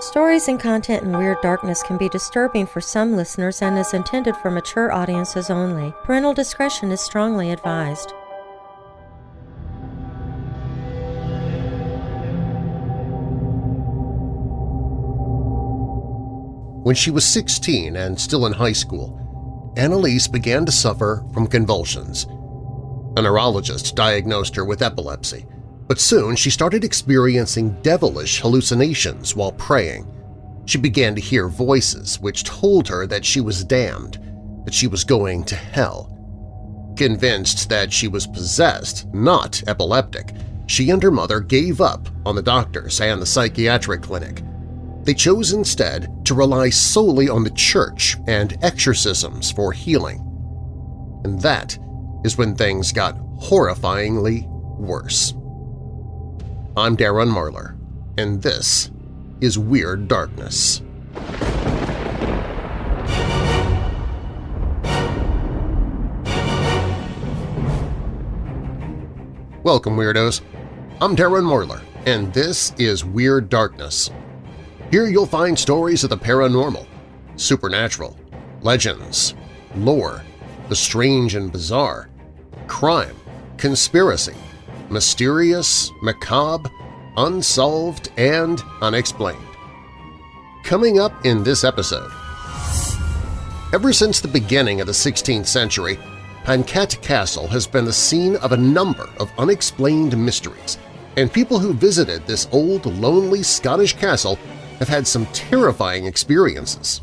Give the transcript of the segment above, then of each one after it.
Stories and content in Weird Darkness can be disturbing for some listeners and is intended for mature audiences only. Parental discretion is strongly advised. When she was 16 and still in high school, Annalise began to suffer from convulsions. A neurologist diagnosed her with epilepsy, but soon she started experiencing devilish hallucinations while praying. She began to hear voices which told her that she was damned, that she was going to hell. Convinced that she was possessed, not epileptic, she and her mother gave up on the doctors and the psychiatric clinic. They chose instead to rely solely on the church and exorcisms for healing. And that is when things got horrifyingly worse. I'm Darren Marlar, and this is Weird Darkness. Welcome, Weirdos! I'm Darren Marlar, and this is Weird Darkness. Here you'll find stories of the paranormal, supernatural, legends, lore, the strange and bizarre, crime, conspiracy, mysterious, macabre, unsolved, and unexplained. Coming up in this episode… Ever since the beginning of the 16th century, Penkaet Castle has been the scene of a number of unexplained mysteries, and people who visited this old, lonely Scottish castle have had some terrifying experiences.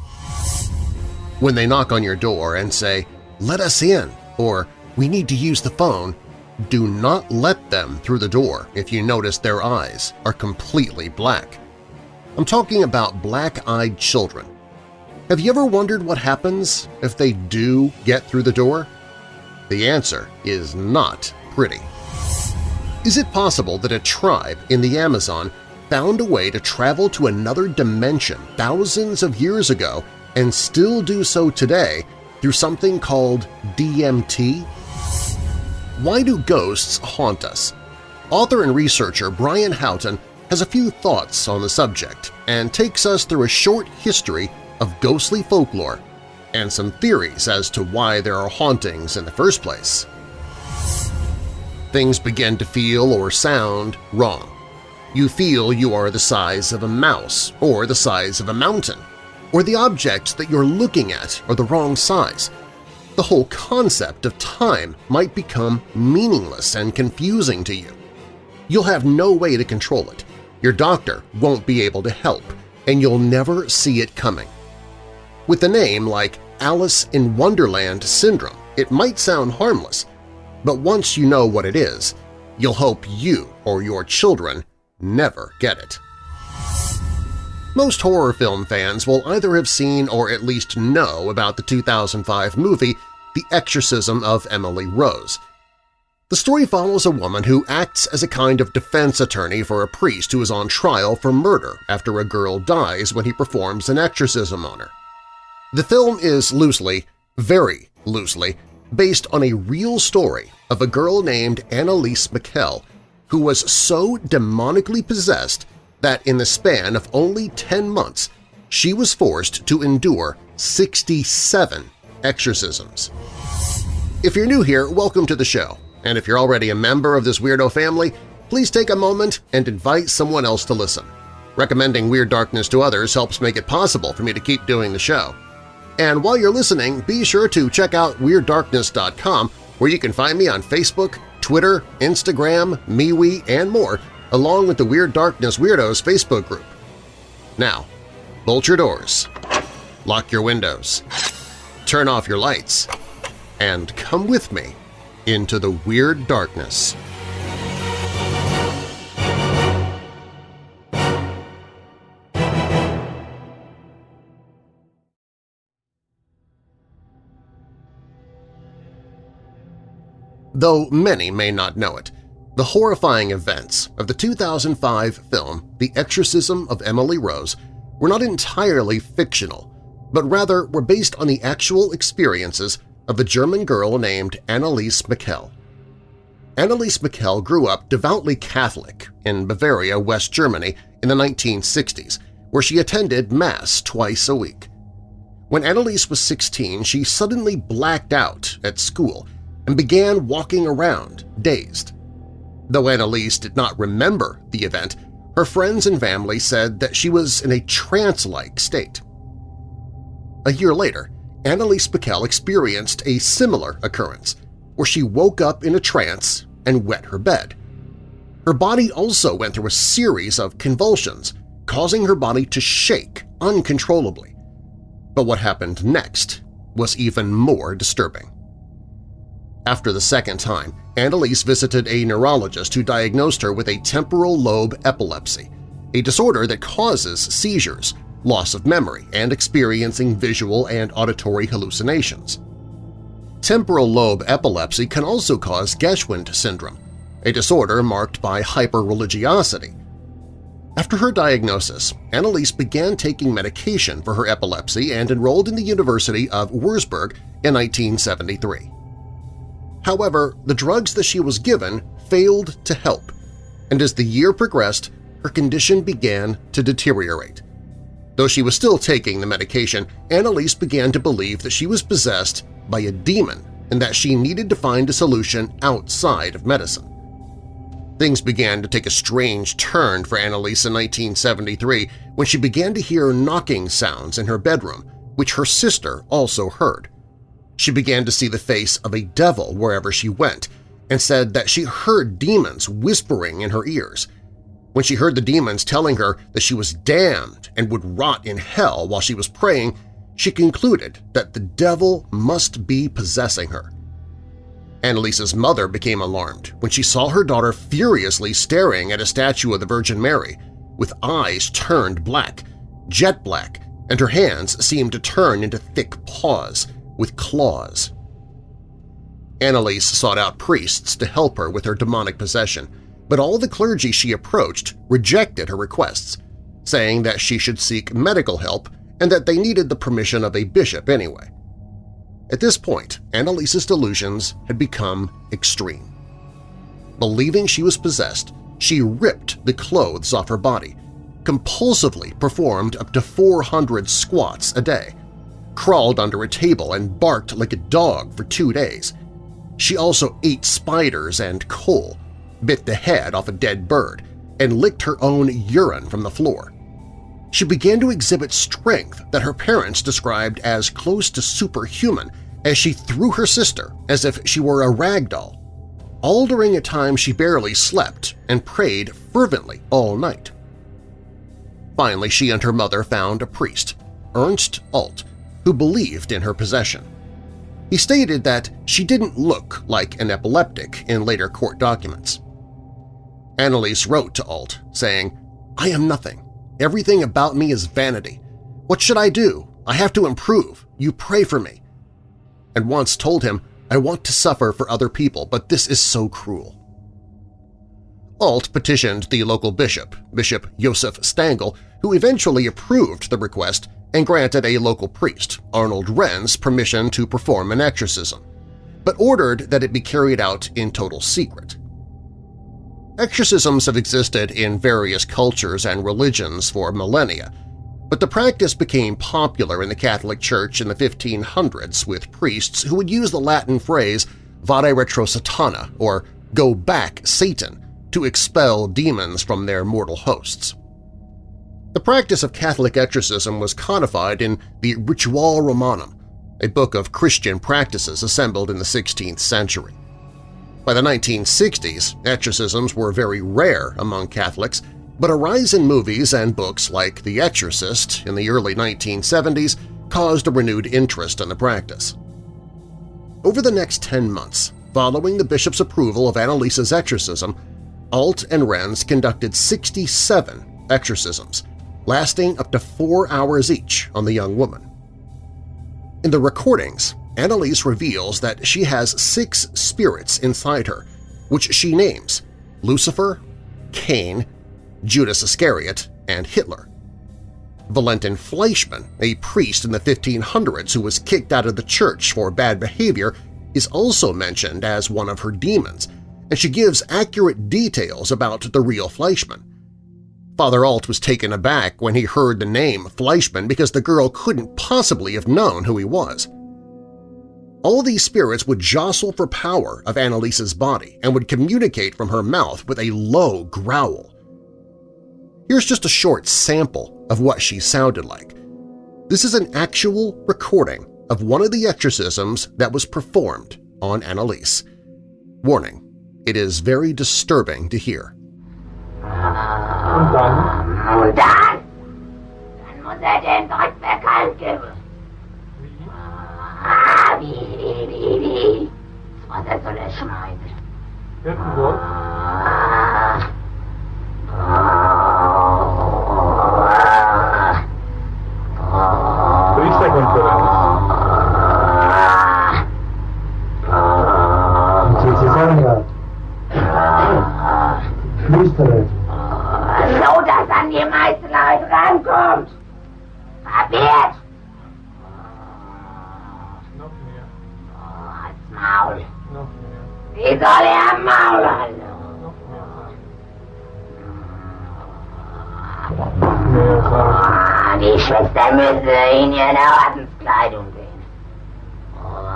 When they knock on your door and say, let us in, or we need to use the phone, do not let them through the door if you notice their eyes are completely black. I'm talking about black-eyed children. Have you ever wondered what happens if they do get through the door? The answer is not pretty. Is it possible that a tribe in the Amazon found a way to travel to another dimension thousands of years ago and still do so today through something called DMT? Why do ghosts haunt us? Author and researcher Brian Houghton has a few thoughts on the subject and takes us through a short history of ghostly folklore and some theories as to why there are hauntings in the first place. Things begin to feel or sound wrong. You feel you are the size of a mouse or the size of a mountain, or the objects that you're looking at are the wrong size. The whole concept of time might become meaningless and confusing to you. You'll have no way to control it. Your doctor won't be able to help, and you'll never see it coming. With a name like Alice in Wonderland syndrome, it might sound harmless, but once you know what it is, you'll hope you or your children never get it. Most horror film fans will either have seen or at least know about the 2005 movie The Exorcism of Emily Rose. The story follows a woman who acts as a kind of defense attorney for a priest who is on trial for murder after a girl dies when he performs an exorcism on her. The film is loosely, very loosely, based on a real story of a girl named Annalise Michel who was so demonically possessed that in the span of only 10 months she was forced to endure 67 exorcisms. If you're new here, welcome to the show, and if you're already a member of this weirdo family, please take a moment and invite someone else to listen. Recommending Weird Darkness to others helps make it possible for me to keep doing the show. And while you're listening, be sure to check out WeirdDarkness.com where you can find me on Facebook, Twitter, Instagram, MeWe, and more, along with the Weird Darkness Weirdos Facebook group. Now, bolt your doors, lock your windows, turn off your lights, and come with me into the Weird Darkness. Though many may not know it, the horrifying events of the 2005 film The Exorcism of Emily Rose were not entirely fictional, but rather were based on the actual experiences of a German girl named Annalise Michel. Annalise Michel grew up devoutly Catholic in Bavaria, West Germany in the 1960s, where she attended Mass twice a week. When Annalise was 16, she suddenly blacked out at school and began walking around, dazed. Though Annalise did not remember the event, her friends and family said that she was in a trance-like state. A year later, Annalise Michel experienced a similar occurrence, where she woke up in a trance and wet her bed. Her body also went through a series of convulsions, causing her body to shake uncontrollably. But what happened next was even more disturbing. After the second time, Annalise visited a neurologist who diagnosed her with a temporal lobe epilepsy, a disorder that causes seizures, loss of memory, and experiencing visual and auditory hallucinations. Temporal lobe epilepsy can also cause Geschwind syndrome, a disorder marked by hyperreligiosity. After her diagnosis, Annalise began taking medication for her epilepsy and enrolled in the University of Würzburg in 1973. However, the drugs that she was given failed to help, and as the year progressed, her condition began to deteriorate. Though she was still taking the medication, Annalise began to believe that she was possessed by a demon and that she needed to find a solution outside of medicine. Things began to take a strange turn for Annalise in 1973 when she began to hear knocking sounds in her bedroom, which her sister also heard. She began to see the face of a devil wherever she went and said that she heard demons whispering in her ears. When she heard the demons telling her that she was damned and would rot in hell while she was praying, she concluded that the devil must be possessing her. Annalise's mother became alarmed when she saw her daughter furiously staring at a statue of the Virgin Mary, with eyes turned black, jet black, and her hands seemed to turn into thick paws with claws. Annalise sought out priests to help her with her demonic possession, but all the clergy she approached rejected her requests, saying that she should seek medical help and that they needed the permission of a bishop anyway. At this point, Annalise's delusions had become extreme. Believing she was possessed, she ripped the clothes off her body, compulsively performed up to 400 squats a day, crawled under a table and barked like a dog for two days. She also ate spiders and coal, bit the head off a dead bird, and licked her own urine from the floor. She began to exhibit strength that her parents described as close to superhuman as she threw her sister as if she were a rag doll, all during a time she barely slept and prayed fervently all night. Finally, she and her mother found a priest, Ernst Alt, who believed in her possession. He stated that she didn't look like an epileptic in later court documents. Annalise wrote to Alt, saying, I am nothing. Everything about me is vanity. What should I do? I have to improve. You pray for me. And once told him, I want to suffer for other people, but this is so cruel. Alt petitioned the local bishop, Bishop Josef Stangl, who eventually approved the request and granted a local priest, Arnold Renz, permission to perform an exorcism, but ordered that it be carried out in total secret. Exorcisms have existed in various cultures and religions for millennia, but the practice became popular in the Catholic Church in the 1500s with priests who would use the Latin phrase vade retro satana, or go back Satan, to expel demons from their mortal hosts. The practice of Catholic exorcism was codified in the Rituale Romanum, a book of Christian practices assembled in the 16th century. By the 1960s, exorcisms were very rare among Catholics, but a rise in movies and books like The Exorcist in the early 1970s caused a renewed interest in the practice. Over the next 10 months, following the bishop's approval of Annalise's exorcism, Alt and Renz conducted 67 exorcisms, lasting up to four hours each on the young woman. In the recordings, Annalise reveals that she has six spirits inside her, which she names Lucifer, Cain, Judas Iscariot, and Hitler. Valentin Fleischmann, a priest in the 1500s who was kicked out of the church for bad behavior, is also mentioned as one of her demons, and she gives accurate details about the real Fleischmann. Father Alt was taken aback when he heard the name Fleischmann because the girl couldn't possibly have known who he was. All these spirits would jostle for power of Annalise's body and would communicate from her mouth with a low growl. Here's just a short sample of what she sounded like. This is an actual recording of one of the exorcisms that was performed on Annalise. Warning, it is very disturbing to hear. Und dann? Und dann? Dann muss er den Dreck bekannt geben. Ah, wie, wie, wie, wie. Was er soll er schneiden. Vierten Wort. Ah. Ah. Priesterkonferenz. Cezarea. Flüstere. So, dass an die meisten Leute rankommt. Kapiert? Noch mehr. Oh, halt's Maul. Noch mehr. Wie soll er am Maul halten? Noch mehr. Noch. Ah, die Schwester müsse in ihrer Ordenskleidung sehen. Noch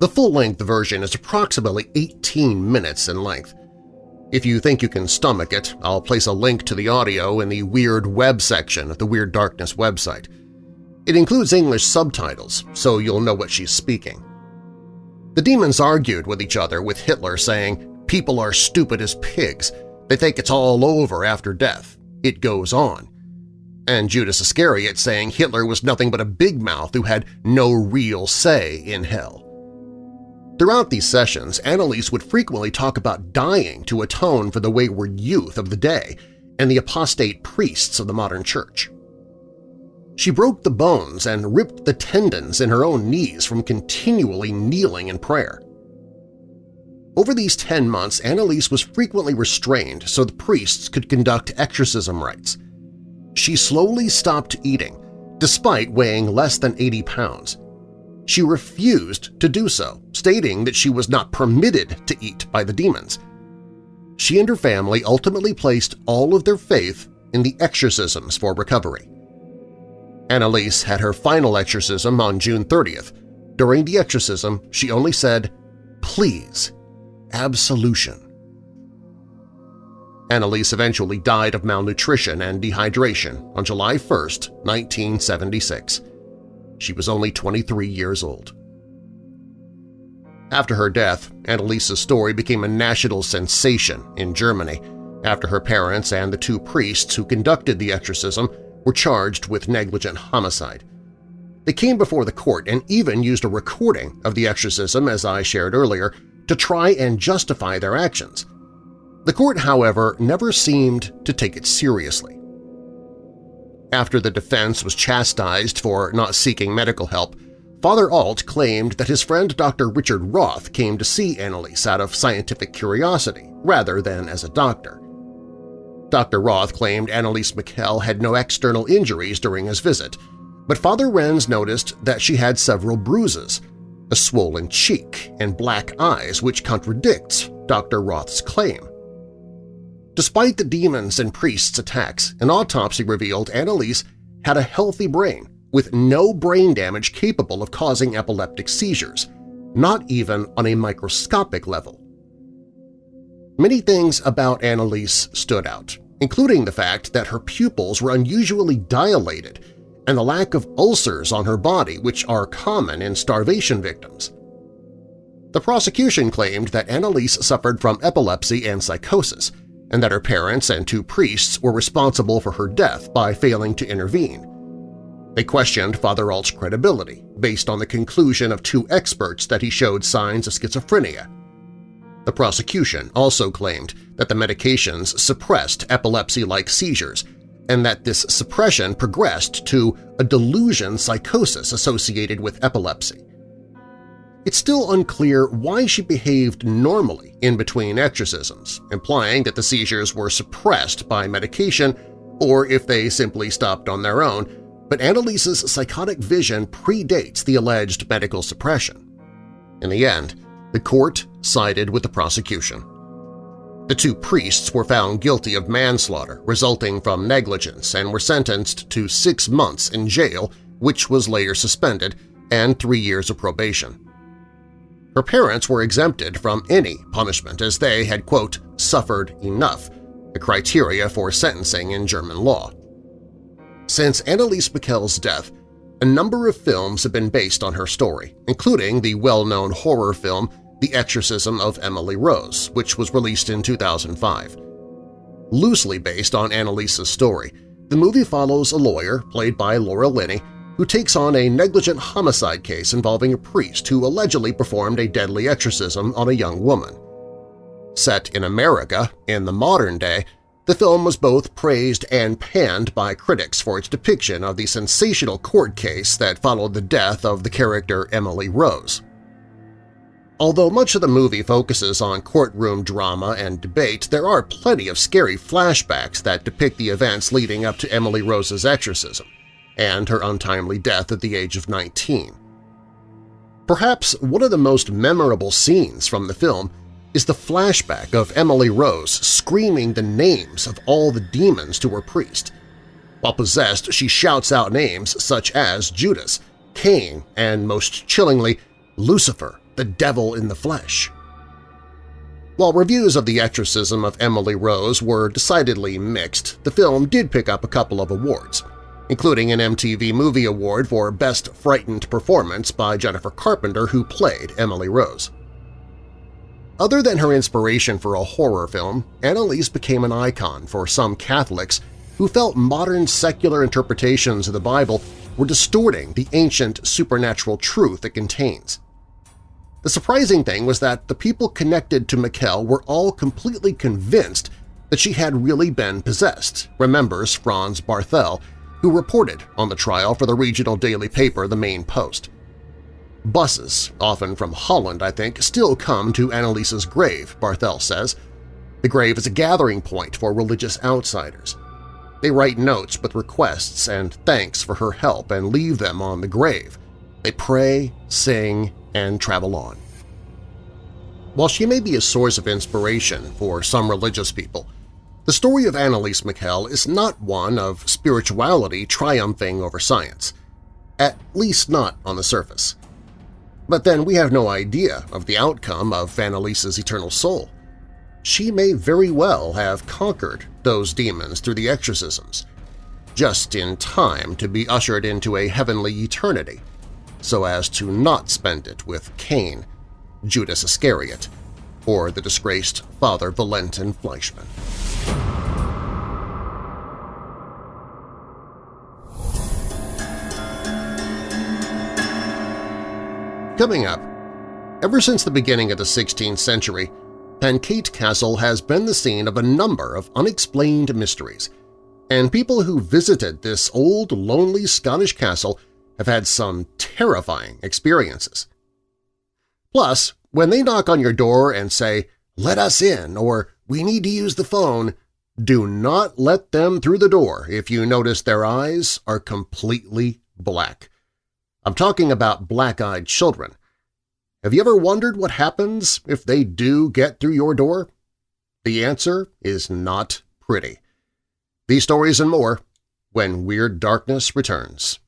The full-length version is approximately 18 minutes in length. If you think you can stomach it, I'll place a link to the audio in the Weird Web section of the Weird Darkness website. It includes English subtitles, so you'll know what she's speaking. The demons argued with each other with Hitler saying, people are stupid as pigs, they think it's all over after death, it goes on. And Judas Iscariot saying Hitler was nothing but a big mouth who had no real say in hell. Throughout these sessions, Annalise would frequently talk about dying to atone for the wayward youth of the day and the apostate priests of the modern church. She broke the bones and ripped the tendons in her own knees from continually kneeling in prayer. Over these 10 months, Annalise was frequently restrained so the priests could conduct exorcism rites. She slowly stopped eating, despite weighing less than 80 pounds. She refused to do so, stating that she was not permitted to eat by the demons. She and her family ultimately placed all of their faith in the exorcisms for recovery. Annalise had her final exorcism on June 30th. During the exorcism, she only said, please, absolution. Annalise eventually died of malnutrition and dehydration on July 1, 1976. She was only 23 years old. After her death, Annalise's story became a national sensation in Germany after her parents and the two priests who conducted the exorcism were charged with negligent homicide. They came before the court and even used a recording of the exorcism, as I shared earlier, to try and justify their actions. The court, however, never seemed to take it seriously. After the defense was chastised for not seeking medical help, Father Alt claimed that his friend Dr. Richard Roth came to see Annalise out of scientific curiosity rather than as a doctor. Dr. Roth claimed Annalise Michel had no external injuries during his visit, but Father Renz noticed that she had several bruises, a swollen cheek, and black eyes which contradicts Dr. Roth's claim. Despite the demons and priests' attacks, an autopsy revealed Annalise had a healthy brain with no brain damage capable of causing epileptic seizures, not even on a microscopic level. Many things about Annalise stood out, including the fact that her pupils were unusually dilated and the lack of ulcers on her body which are common in starvation victims. The prosecution claimed that Annalise suffered from epilepsy and psychosis, and that her parents and two priests were responsible for her death by failing to intervene. They questioned Father Alt's credibility based on the conclusion of two experts that he showed signs of schizophrenia. The prosecution also claimed that the medications suppressed epilepsy-like seizures and that this suppression progressed to a delusion psychosis associated with epilepsy. It's still unclear why she behaved normally in between exorcisms, implying that the seizures were suppressed by medication or if they simply stopped on their own, but Annalise's psychotic vision predates the alleged medical suppression. In the end, the court sided with the prosecution. The two priests were found guilty of manslaughter resulting from negligence and were sentenced to six months in jail, which was later suspended, and three years of probation. Her parents were exempted from any punishment as they had, quote, suffered enough, a criteria for sentencing in German law. Since Annalise Michel's death, a number of films have been based on her story, including the well-known horror film The Exorcism of Emily Rose, which was released in 2005. Loosely based on Annalise's story, the movie follows a lawyer, played by Laura Linney, who takes on a negligent homicide case involving a priest who allegedly performed a deadly exorcism on a young woman. Set in America, in the modern day, the film was both praised and panned by critics for its depiction of the sensational court case that followed the death of the character Emily Rose. Although much of the movie focuses on courtroom drama and debate, there are plenty of scary flashbacks that depict the events leading up to Emily Rose's exorcism and her untimely death at the age of 19. Perhaps one of the most memorable scenes from the film is the flashback of Emily Rose screaming the names of all the demons to her priest. While possessed, she shouts out names such as Judas, Cain, and most chillingly, Lucifer, the devil in the flesh. While reviews of the exorcism of Emily Rose were decidedly mixed, the film did pick up a couple of awards, including an MTV Movie Award for Best Frightened Performance by Jennifer Carpenter who played Emily Rose. Other than her inspiration for a horror film, Annalise became an icon for some Catholics who felt modern secular interpretations of the Bible were distorting the ancient supernatural truth it contains. The surprising thing was that the people connected to Michel were all completely convinced that she had really been possessed, remembers Franz Barthel, who reported on the trial for the regional daily paper The Main-Post. Buses, often from Holland I think, still come to Annalise's grave, Barthel says. The grave is a gathering point for religious outsiders. They write notes with requests and thanks for her help and leave them on the grave. They pray, sing, and travel on. While she may be a source of inspiration for some religious people, the story of Annalise Michel is not one of spirituality triumphing over science, at least not on the surface. But then we have no idea of the outcome of Annalise's eternal soul. She may very well have conquered those demons through the exorcisms, just in time to be ushered into a heavenly eternity, so as to not spend it with Cain, Judas Iscariot, or the disgraced Father Valentin Fleischmann. Coming up, ever since the beginning of the 16th century, Penkaet Castle has been the scene of a number of unexplained mysteries, and people who visited this old, lonely Scottish castle have had some terrifying experiences. Plus, when they knock on your door and say, let us in or we need to use the phone, do not let them through the door if you notice their eyes are completely black. I'm talking about black-eyed children. Have you ever wondered what happens if they do get through your door? The answer is not pretty. These stories and more when Weird Darkness returns.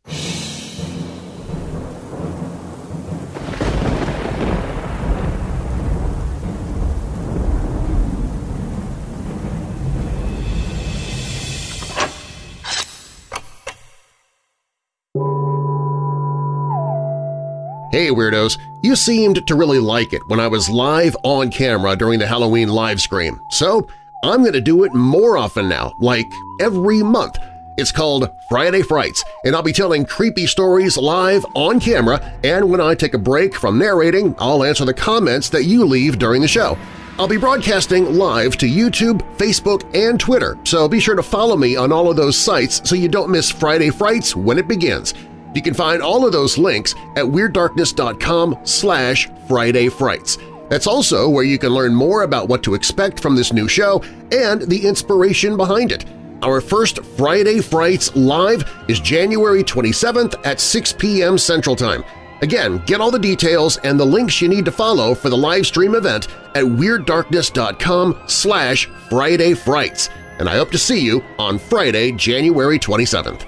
Hey Weirdos! You seemed to really like it when I was live on camera during the Halloween live stream, so I'm going to do it more often now, like every month. It's called Friday Frights, and I'll be telling creepy stories live on camera, and when I take a break from narrating, I'll answer the comments that you leave during the show. I'll be broadcasting live to YouTube, Facebook, and Twitter, so be sure to follow me on all of those sites so you don't miss Friday Frights when it begins. You can find all of those links at WeirdDarkness.com slash Friday Frights. That's also where you can learn more about what to expect from this new show and the inspiration behind it. Our first Friday Frights Live is January 27th at 6 p.m. Central Time. Again, get all the details and the links you need to follow for the live stream event at WeirdDarkness.com slash Friday Frights, and I hope to see you on Friday, January 27th.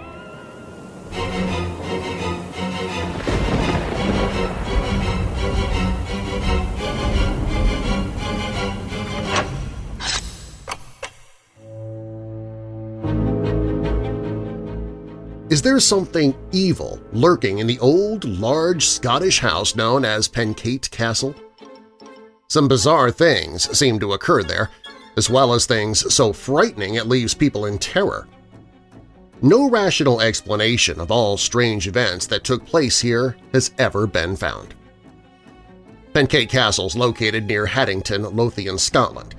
Is there something evil lurking in the old, large Scottish house known as Penkaet Castle? Some bizarre things seem to occur there, as well as things so frightening it leaves people in terror. No rational explanation of all strange events that took place here has ever been found. Penkaet Castle is located near Haddington, Lothian, Scotland.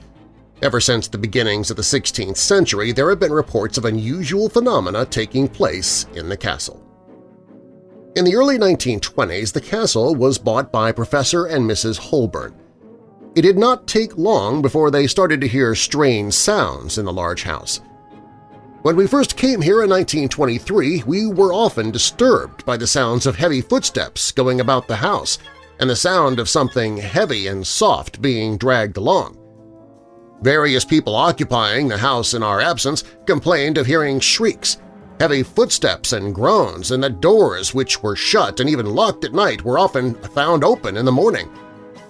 Ever since the beginnings of the 16th century, there have been reports of unusual phenomena taking place in the castle. In the early 1920s, the castle was bought by Professor and Mrs. Holbourn. It did not take long before they started to hear strange sounds in the large house. When we first came here in 1923, we were often disturbed by the sounds of heavy footsteps going about the house and the sound of something heavy and soft being dragged along. Various people occupying the house in our absence complained of hearing shrieks, heavy footsteps and groans, and that doors which were shut and even locked at night were often found open in the morning.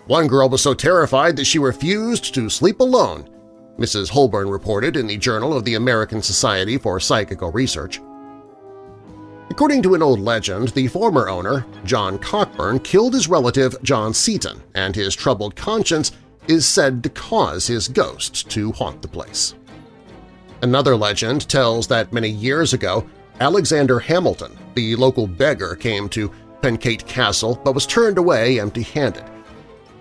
One girl was so terrified that she refused to sleep alone, Mrs. Holbourn reported in the Journal of the American Society for Psychical Research. According to an old legend, the former owner, John Cockburn, killed his relative John Seton, and his troubled conscience is said to cause his ghost to haunt the place. Another legend tells that many years ago, Alexander Hamilton, the local beggar, came to Penkaet Castle but was turned away empty-handed.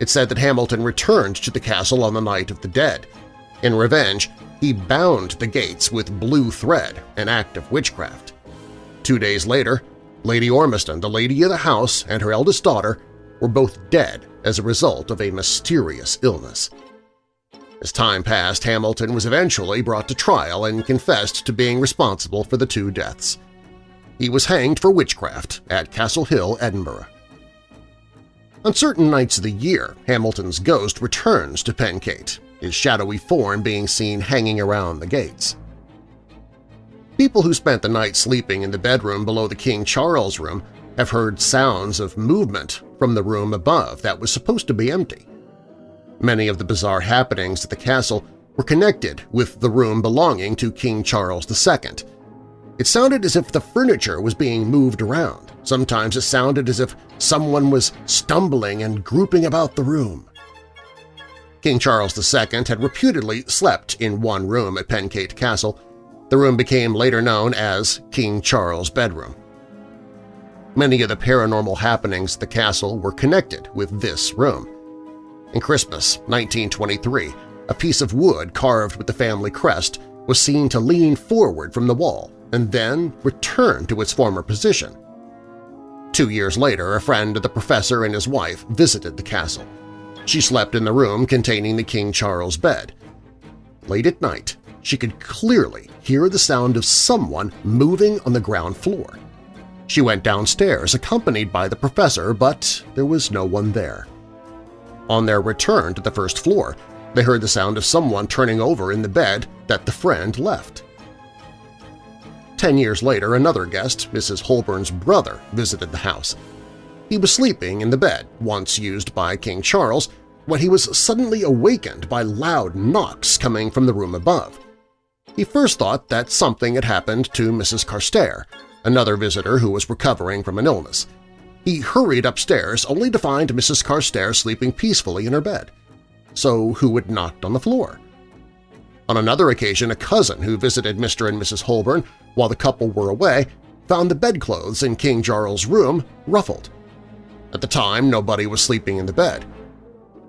It said that Hamilton returned to the castle on the night of the dead. In revenge, he bound the gates with blue thread, an act of witchcraft. Two days later, Lady Ormiston, the lady of the house, and her eldest daughter were both dead as a result of a mysterious illness. As time passed, Hamilton was eventually brought to trial and confessed to being responsible for the two deaths. He was hanged for witchcraft at Castle Hill, Edinburgh. On certain nights of the year, Hamilton's ghost returns to Penkaet, his shadowy form being seen hanging around the gates. People who spent the night sleeping in the bedroom below the King Charles room have heard sounds of movement from the room above that was supposed to be empty. Many of the bizarre happenings at the castle were connected with the room belonging to King Charles II. It sounded as if the furniture was being moved around. Sometimes it sounded as if someone was stumbling and grouping about the room. King Charles II had reputedly slept in one room at Penkaet Castle. The room became later known as King Charles' bedroom. Many of the paranormal happenings at the castle were connected with this room. In Christmas 1923, a piece of wood carved with the family crest was seen to lean forward from the wall and then return to its former position. Two years later, a friend of the professor and his wife visited the castle. She slept in the room containing the King Charles bed. Late at night, she could clearly hear the sound of someone moving on the ground floor. She went downstairs accompanied by the professor, but there was no one there. On their return to the first floor, they heard the sound of someone turning over in the bed that the friend left. Ten years later, another guest, Mrs. Holbourn's brother, visited the house. He was sleeping in the bed, once used by King Charles, when he was suddenly awakened by loud knocks coming from the room above. He first thought that something had happened to Mrs. Carstairs, another visitor who was recovering from an illness. He hurried upstairs only to find Mrs. Carstairs sleeping peacefully in her bed. So who had knocked on the floor? On another occasion, a cousin who visited Mr. and Mrs. Holbourn while the couple were away found the bedclothes in King Charles' room ruffled. At the time, nobody was sleeping in the bed.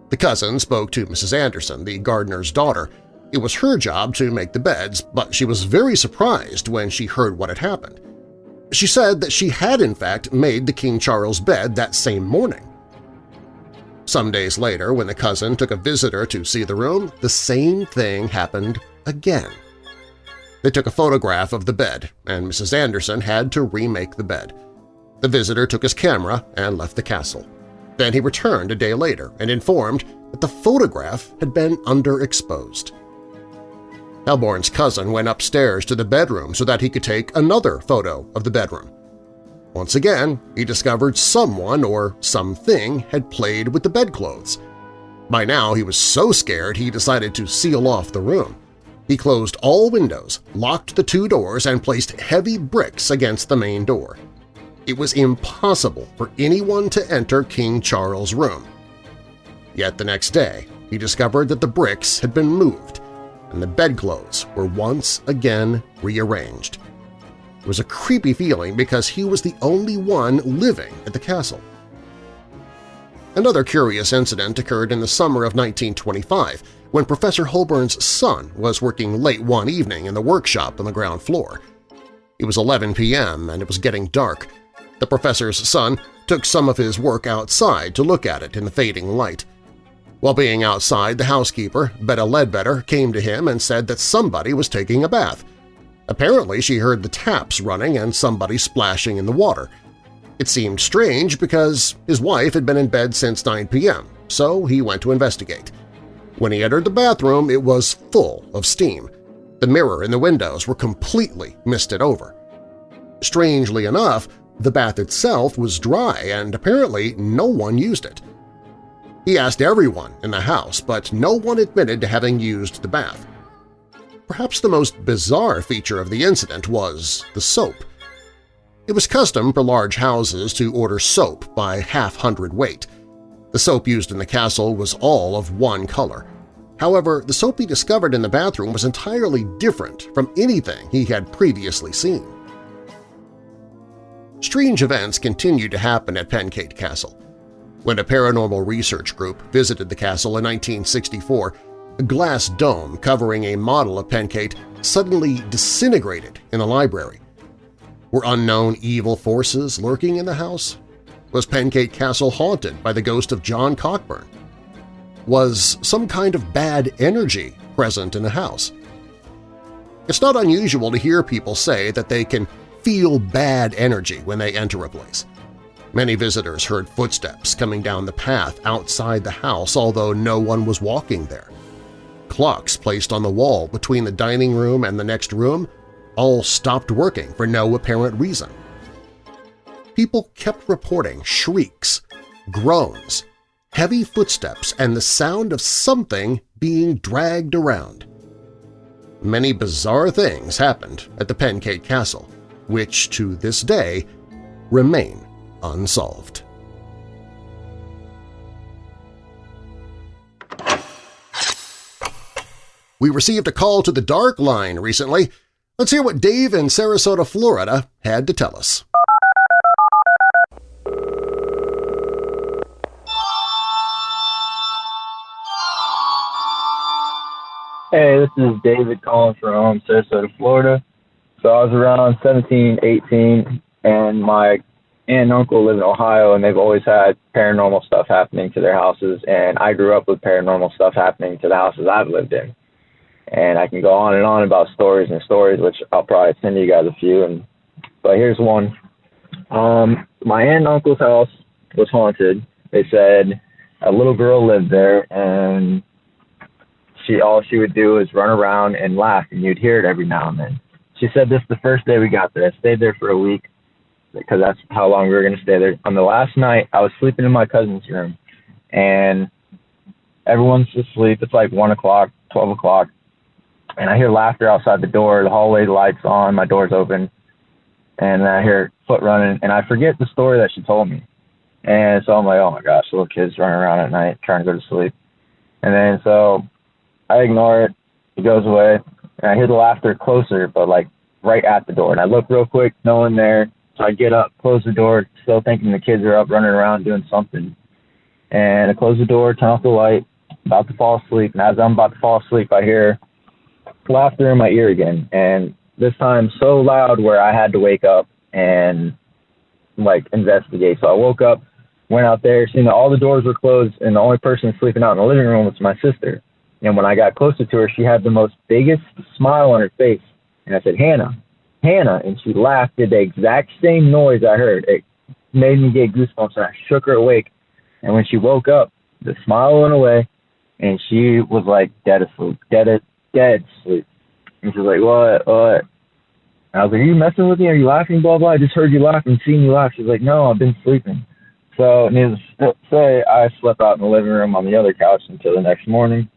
The cousin spoke to Mrs. Anderson, the gardener's daughter. It was her job to make the beds, but she was very surprised when she heard what had happened. She said that she had in fact made the King Charles bed that same morning. Some days later, when the cousin took a visitor to see the room, the same thing happened again. They took a photograph of the bed, and Mrs. Anderson had to remake the bed. The visitor took his camera and left the castle. Then he returned a day later and informed that the photograph had been underexposed. Holbourn's cousin went upstairs to the bedroom so that he could take another photo of the bedroom. Once again, he discovered someone or something had played with the bedclothes. By now he was so scared he decided to seal off the room. He closed all windows, locked the two doors, and placed heavy bricks against the main door it was impossible for anyone to enter King Charles' room. Yet the next day, he discovered that the bricks had been moved and the bedclothes were once again rearranged. It was a creepy feeling because he was the only one living at the castle. Another curious incident occurred in the summer of 1925 when Professor Holbourn's son was working late one evening in the workshop on the ground floor. It was 11 p.m. and it was getting dark, the professor's son took some of his work outside to look at it in the fading light. While being outside, the housekeeper, Betta Ledbetter, came to him and said that somebody was taking a bath. Apparently she heard the taps running and somebody splashing in the water. It seemed strange because his wife had been in bed since 9 p.m., so he went to investigate. When he entered the bathroom, it was full of steam. The mirror and the windows were completely misted over. Strangely enough, the bath itself was dry and apparently no one used it. He asked everyone in the house, but no one admitted to having used the bath. Perhaps the most bizarre feature of the incident was the soap. It was custom for large houses to order soap by half-hundred weight. The soap used in the castle was all of one color. However, the soap he discovered in the bathroom was entirely different from anything he had previously seen. Strange events continued to happen at Penkaet Castle. When a paranormal research group visited the castle in 1964, a glass dome covering a model of Penkaet suddenly disintegrated in the library. Were unknown evil forces lurking in the house? Was Penkaet Castle haunted by the ghost of John Cockburn? Was some kind of bad energy present in the house? It's not unusual to hear people say that they can feel bad energy when they enter a place. Many visitors heard footsteps coming down the path outside the house although no one was walking there. Clocks placed on the wall between the dining room and the next room all stopped working for no apparent reason. People kept reporting shrieks, groans, heavy footsteps, and the sound of something being dragged around. Many bizarre things happened at the Penkaet Castle, which to this day remain unsolved. We received a call to the Dark Line recently. Let's hear what Dave in Sarasota, Florida had to tell us. Hey, this is David calling from um, Sarasota, Florida. So I was around 17, 18, and my aunt and uncle live in Ohio, and they've always had paranormal stuff happening to their houses. And I grew up with paranormal stuff happening to the houses I've lived in. And I can go on and on about stories and stories, which I'll probably send you guys a few. And but here's one. Um, my aunt and uncle's house was haunted. They said a little girl lived there, and she all she would do is run around and laugh, and you'd hear it every now and then she said this the first day we got there. I stayed there for a week because that's how long we were going to stay there. On the last night, I was sleeping in my cousin's room, and everyone's asleep. It's like one o'clock, twelve o'clock, and I hear laughter outside the door. The hallway lights on, my door's open, and I hear foot running, and I forget the story that she told me. And so I'm like, oh my gosh, little kids running around at night trying to go to sleep. And then so I ignore it. It goes away and I hear the laughter closer, but like right at the door. And I look real quick, no one there. So I get up, close the door, still thinking the kids are up running around doing something. And I close the door, turn off the light, about to fall asleep. And as I'm about to fall asleep, I hear laughter in my ear again. And this time so loud where I had to wake up and like investigate. So I woke up, went out there, seen that all the doors were closed, and the only person sleeping out in the living room was my sister. And when I got closer to her, she had the most biggest smile on her face. And I said, Hannah, Hannah. And she laughed, did the exact same noise I heard. It made me get goosebumps, and I shook her awake. And when she woke up, the smile went away, and she was like dead asleep, dead, dead asleep. And she's like, what, what? I was like, are you messing with me? Are you laughing? Blah, blah. I just heard you laugh and seen you laugh. She's like, no, I've been sleeping. So needless to say, I slept out in the living room on the other couch until the next morning,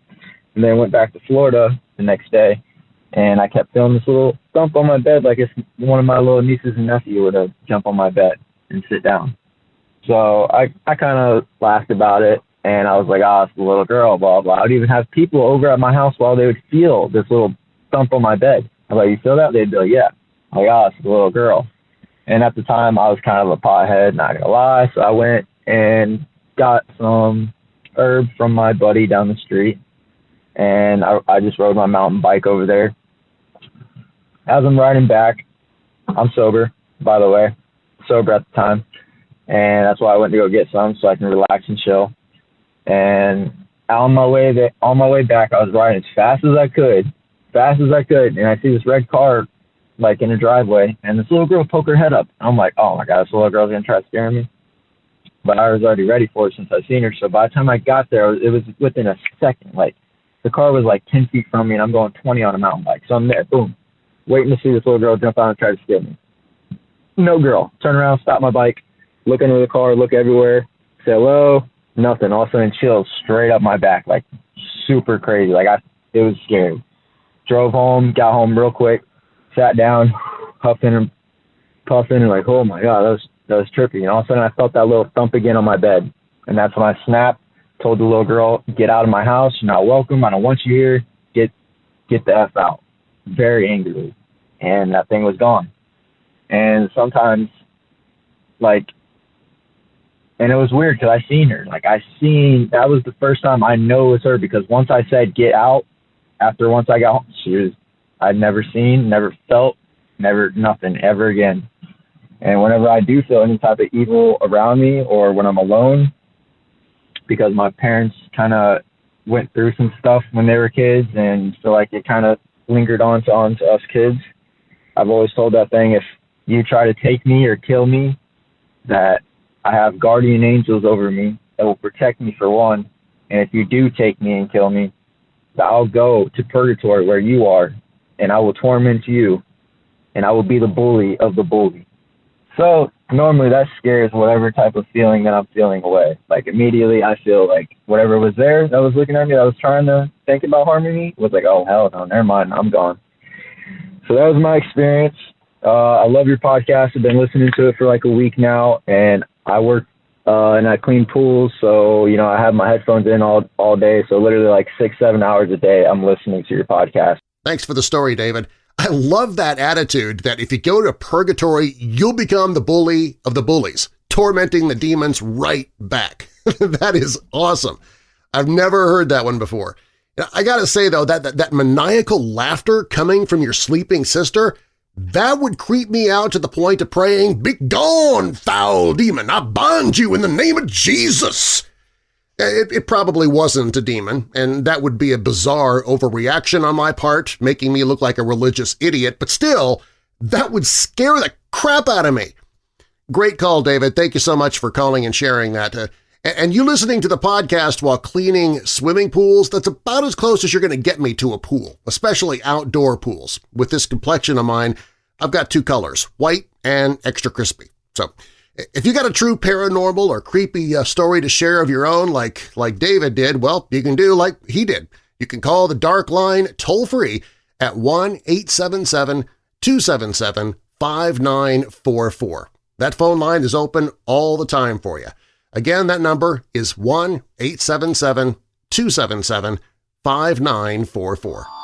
and then went back to Florida the next day, and I kept feeling this little thump on my bed, like if one of my little nieces and nephew would have jump on my bed and sit down. So I I kind of laughed about it, and I was like, oh, it's the little girl, blah blah. I would even have people over at my house while they would feel this little thump on my bed. I'm like, you feel that? They'd be like, yeah. I'm like, oh, it's the little girl. And at the time, I was kind of a pothead, not gonna lie. So I went and got some herb from my buddy down the street, and I, I just rode my mountain bike over there. As I'm riding back, I'm sober, by the way, sober at the time, and that's why I went to go get some so I can relax and chill. And on my way there, on my way back, I was riding as fast as I could, fast as I could, and I see this red car like in a driveway, and this little girl poke her head up. I'm like, oh my god, this little girl's gonna try to scare me. But I was already ready for it since I seen her. So by the time I got there, it was within a second. Like the car was like 10 feet from me, and I'm going 20 on a mountain bike. So I'm there, boom, waiting to see this little girl jump out and try to scare me. No girl. Turn around, stop my bike, look under the car, look everywhere, say hello, nothing. All of a sudden, chills straight up my back, like super crazy. Like I, it was scary. Drove home, got home real quick, sat down, puffing and puffing, and like, oh my god, that was that was trippy. And all of a sudden, I felt that little thump again on my bed, and that's when I snapped. Told the little girl, "Get out of my house. You're not welcome. I don't want you here. Get get the f out." Very angrily, and that thing was gone. And sometimes, like, and it was weird because I seen her. Like I seen that was the first time I know it was her because once I said get out, after once I got home, she was I'd never seen, never felt, never nothing ever again. And whenever I do feel any type of evil around me or when I'm alone, because my parents kind of went through some stuff when they were kids and so like it kind of lingered on to, on to us kids. I've always told that thing if you try to take me or kill me, that I have guardian angels over me that will protect me for one. And if you do take me and kill me, that I'll go to purgatory where you are and I will torment you, and I will be the bully of the bully. So normally that scares whatever type of feeling that I'm feeling away. Like immediately I feel like whatever was there that was looking at me that was trying to think about harming me was like, oh hell no, never mind, I'm gone. So that was my experience. Uh, I love your podcast. I've been listening to it for like a week now, and I work uh, and I clean pools. So you know I have my headphones in all all day. So literally like six seven hours a day, I'm listening to your podcast. Thanks for the story, David. I love that attitude that if you go to purgatory, you'll become the bully of the bullies, tormenting the demons right back. that is awesome. I've never heard that one before. I gotta say, though, that, that, that maniacal laughter coming from your sleeping sister, that would creep me out to the point of praying, Begone, foul demon! I bind you in the name of Jesus! It, it, probably wasn't a demon, and that would be a bizarre overreaction on my part, making me look like a religious idiot, but still, that would scare the crap out of me. Great call, David. Thank you so much for calling and sharing that. Uh, and you listening to the podcast while cleaning swimming pools, that's about as close as you're going to get me to a pool, especially outdoor pools. With this complexion of mine, I've got two colors, white and extra crispy. So if you got a true paranormal or creepy uh, story to share of your own like, like David did, well, you can do like he did. You can call the Dark Line toll-free at 1-877-277-5944. That phone line is open all the time for you. Again, that number is 1-877-277-5944.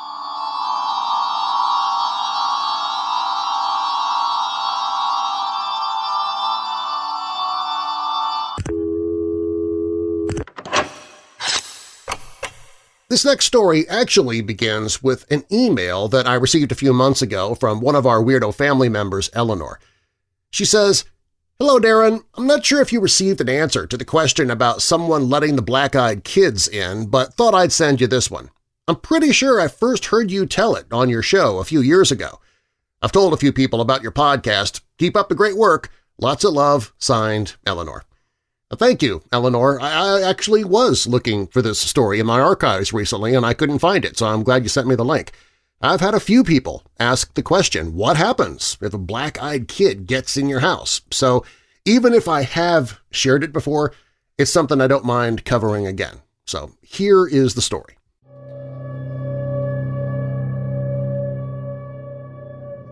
This next story actually begins with an email that I received a few months ago from one of our Weirdo family members, Eleanor. She says, Hello, Darren. I'm not sure if you received an answer to the question about someone letting the black-eyed kids in, but thought I'd send you this one. I'm pretty sure I first heard you tell it on your show a few years ago. I've told a few people about your podcast. Keep up the great work. Lots of love. Signed, Eleanor. Thank you, Eleanor. I, I actually was looking for this story in my archives recently and I couldn't find it, so I'm glad you sent me the link. I've had a few people ask the question, what happens if a black-eyed kid gets in your house? So even if I have shared it before, it's something I don't mind covering again. So here is the story.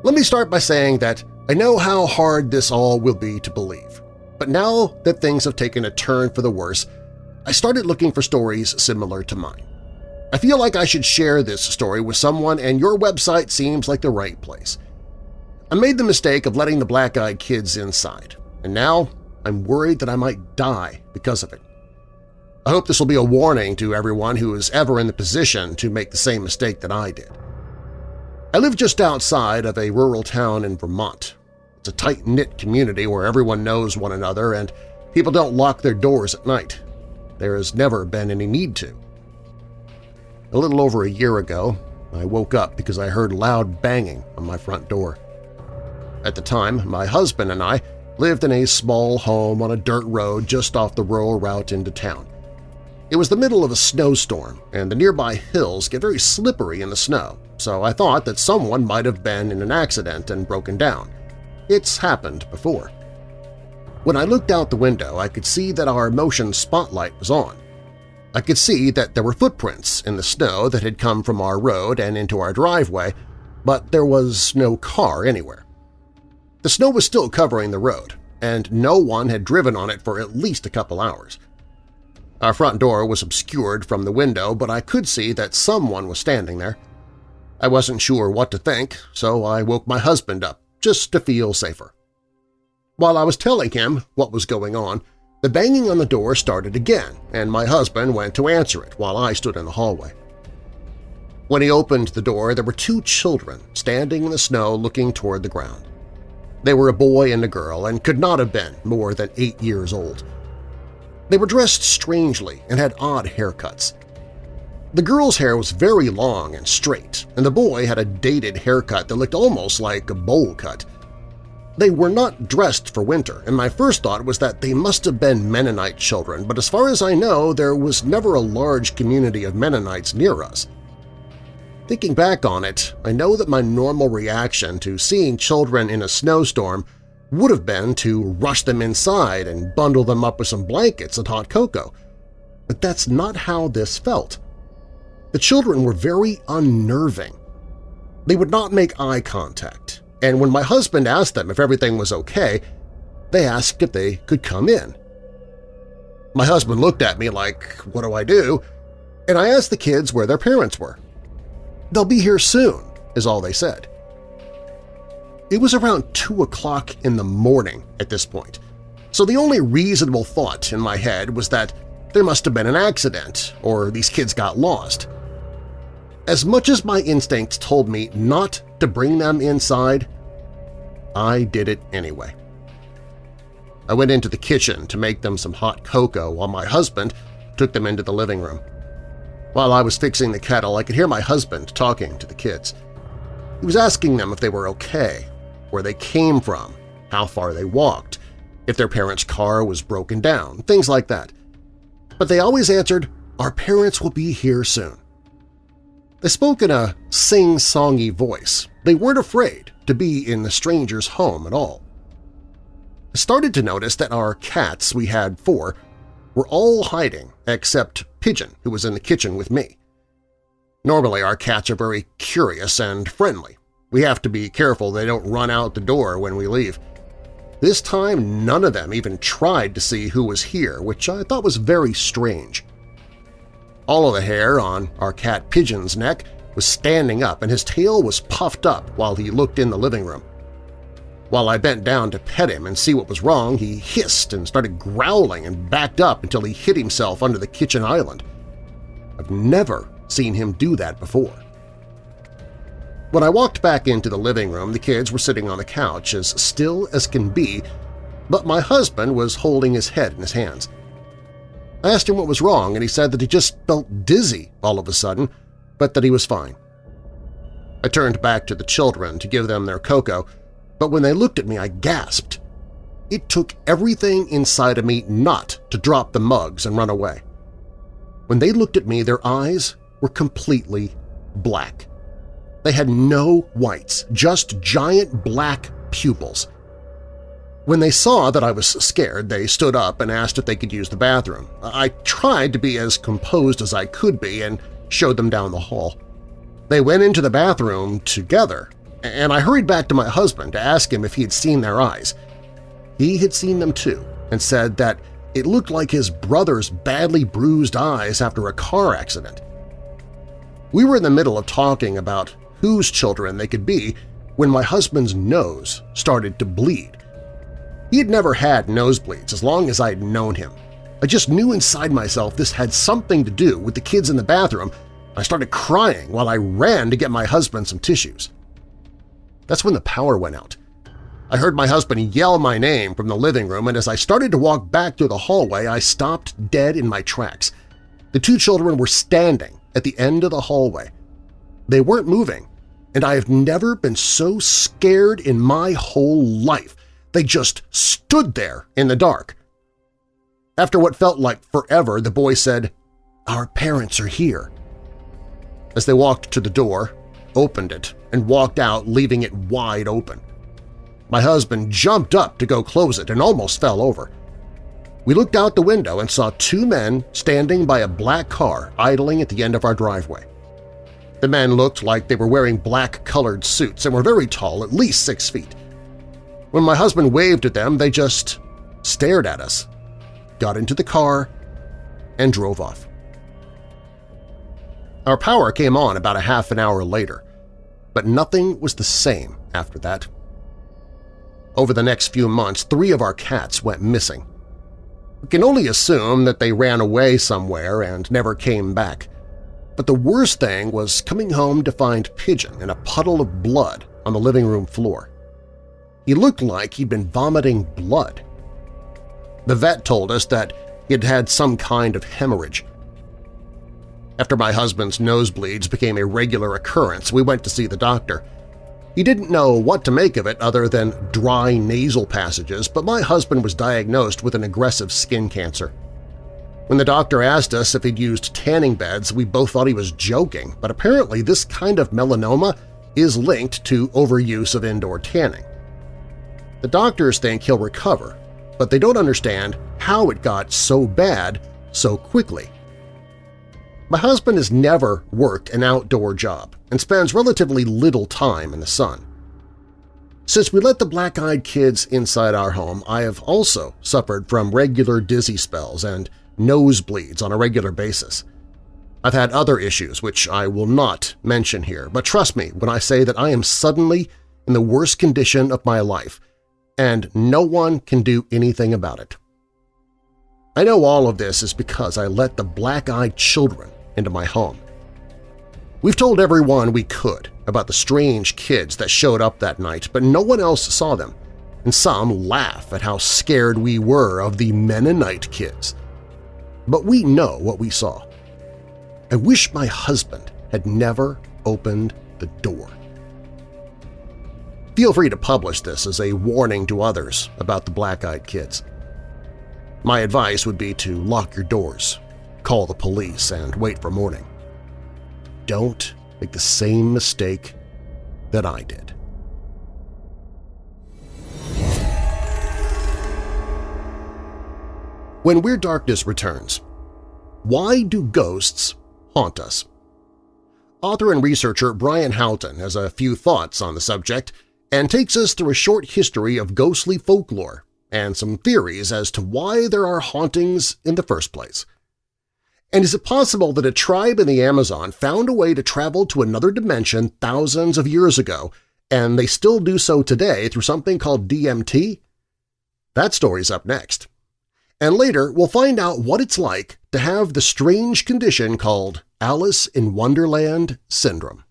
Let me start by saying that I know how hard this all will be to believe. But now that things have taken a turn for the worse, I started looking for stories similar to mine. I feel like I should share this story with someone and your website seems like the right place. I made the mistake of letting the black-eyed kids inside, and now I'm worried that I might die because of it. I hope this will be a warning to everyone who is ever in the position to make the same mistake that I did. I live just outside of a rural town in Vermont, it's a tight-knit community where everyone knows one another and people don't lock their doors at night. There has never been any need to. A little over a year ago, I woke up because I heard loud banging on my front door. At the time, my husband and I lived in a small home on a dirt road just off the rural route into town. It was the middle of a snowstorm, and the nearby hills get very slippery in the snow, so I thought that someone might have been in an accident and broken down. It's happened before. When I looked out the window, I could see that our motion spotlight was on. I could see that there were footprints in the snow that had come from our road and into our driveway, but there was no car anywhere. The snow was still covering the road, and no one had driven on it for at least a couple hours. Our front door was obscured from the window, but I could see that someone was standing there. I wasn't sure what to think, so I woke my husband up just to feel safer. While I was telling him what was going on, the banging on the door started again, and my husband went to answer it while I stood in the hallway. When he opened the door, there were two children standing in the snow looking toward the ground. They were a boy and a girl and could not have been more than eight years old. They were dressed strangely and had odd haircuts. The girl's hair was very long and straight, and the boy had a dated haircut that looked almost like a bowl cut. They were not dressed for winter, and my first thought was that they must have been Mennonite children, but as far as I know, there was never a large community of Mennonites near us. Thinking back on it, I know that my normal reaction to seeing children in a snowstorm would have been to rush them inside and bundle them up with some blankets and hot cocoa. But that's not how this felt. The children were very unnerving. They would not make eye contact, and when my husband asked them if everything was okay, they asked if they could come in. My husband looked at me like, what do I do? And I asked the kids where their parents were. They'll be here soon, is all they said. It was around 2 o'clock in the morning at this point, so the only reasonable thought in my head was that there must have been an accident or these kids got lost. As much as my instincts told me not to bring them inside, I did it anyway. I went into the kitchen to make them some hot cocoa while my husband took them into the living room. While I was fixing the kettle, I could hear my husband talking to the kids. He was asking them if they were okay, where they came from, how far they walked, if their parents' car was broken down, things like that. But they always answered, our parents will be here soon. They spoke in a sing-songy voice. They weren't afraid to be in the stranger's home at all. I started to notice that our cats, we had four, were all hiding except Pigeon, who was in the kitchen with me. Normally our cats are very curious and friendly. We have to be careful they don't run out the door when we leave. This time none of them even tried to see who was here, which I thought was very strange. All of the hair on our cat Pigeon's neck was standing up and his tail was puffed up while he looked in the living room. While I bent down to pet him and see what was wrong, he hissed and started growling and backed up until he hid himself under the kitchen island. I've never seen him do that before. When I walked back into the living room, the kids were sitting on the couch as still as can be, but my husband was holding his head in his hands. I asked him what was wrong, and he said that he just felt dizzy all of a sudden, but that he was fine. I turned back to the children to give them their cocoa, but when they looked at me I gasped. It took everything inside of me not to drop the mugs and run away. When they looked at me, their eyes were completely black. They had no whites, just giant black pupils. When they saw that I was scared, they stood up and asked if they could use the bathroom. I tried to be as composed as I could be and showed them down the hall. They went into the bathroom together, and I hurried back to my husband to ask him if he had seen their eyes. He had seen them too and said that it looked like his brother's badly bruised eyes after a car accident. We were in the middle of talking about whose children they could be when my husband's nose started to bleed. He had never had nosebleeds as long as I had known him. I just knew inside myself this had something to do with the kids in the bathroom. I started crying while I ran to get my husband some tissues. That's when the power went out. I heard my husband yell my name from the living room, and as I started to walk back through the hallway, I stopped dead in my tracks. The two children were standing at the end of the hallway. They weren't moving, and I have never been so scared in my whole life. They just stood there in the dark. After what felt like forever, the boy said, "'Our parents are here.' As they walked to the door, opened it, and walked out, leaving it wide open. My husband jumped up to go close it and almost fell over. We looked out the window and saw two men standing by a black car idling at the end of our driveway. The men looked like they were wearing black-colored suits and were very tall, at least six feet. When my husband waved at them, they just stared at us, got into the car, and drove off. Our power came on about a half an hour later, but nothing was the same after that. Over the next few months, three of our cats went missing. We can only assume that they ran away somewhere and never came back. But the worst thing was coming home to find Pigeon in a puddle of blood on the living room floor. He looked like he'd been vomiting blood. The vet told us that he had had some kind of hemorrhage. After my husband's nosebleeds became a regular occurrence, we went to see the doctor. He didn't know what to make of it other than dry nasal passages, but my husband was diagnosed with an aggressive skin cancer. When the doctor asked us if he'd used tanning beds, we both thought he was joking, but apparently this kind of melanoma is linked to overuse of indoor tanning. The doctors think he'll recover, but they don't understand how it got so bad so quickly. My husband has never worked an outdoor job and spends relatively little time in the sun. Since we let the black-eyed kids inside our home, I have also suffered from regular dizzy spells and nosebleeds on a regular basis. I've had other issues which I will not mention here, but trust me when I say that I am suddenly in the worst condition of my life, and no one can do anything about it. I know all of this is because I let the black-eyed children into my home. We've told everyone we could about the strange kids that showed up that night, but no one else saw them, and some laugh at how scared we were of the Mennonite kids. But we know what we saw. I wish my husband had never opened the door. Feel free to publish this as a warning to others about the black-eyed kids. My advice would be to lock your doors call the police, and wait for morning. Don't make the same mistake that I did. When Weird Darkness returns, why do ghosts haunt us? Author and researcher Brian Haughton has a few thoughts on the subject and takes us through a short history of ghostly folklore and some theories as to why there are hauntings in the first place. And is it possible that a tribe in the Amazon found a way to travel to another dimension thousands of years ago, and they still do so today through something called DMT? That story's up next. And later, we'll find out what it's like to have the strange condition called Alice in Wonderland syndrome.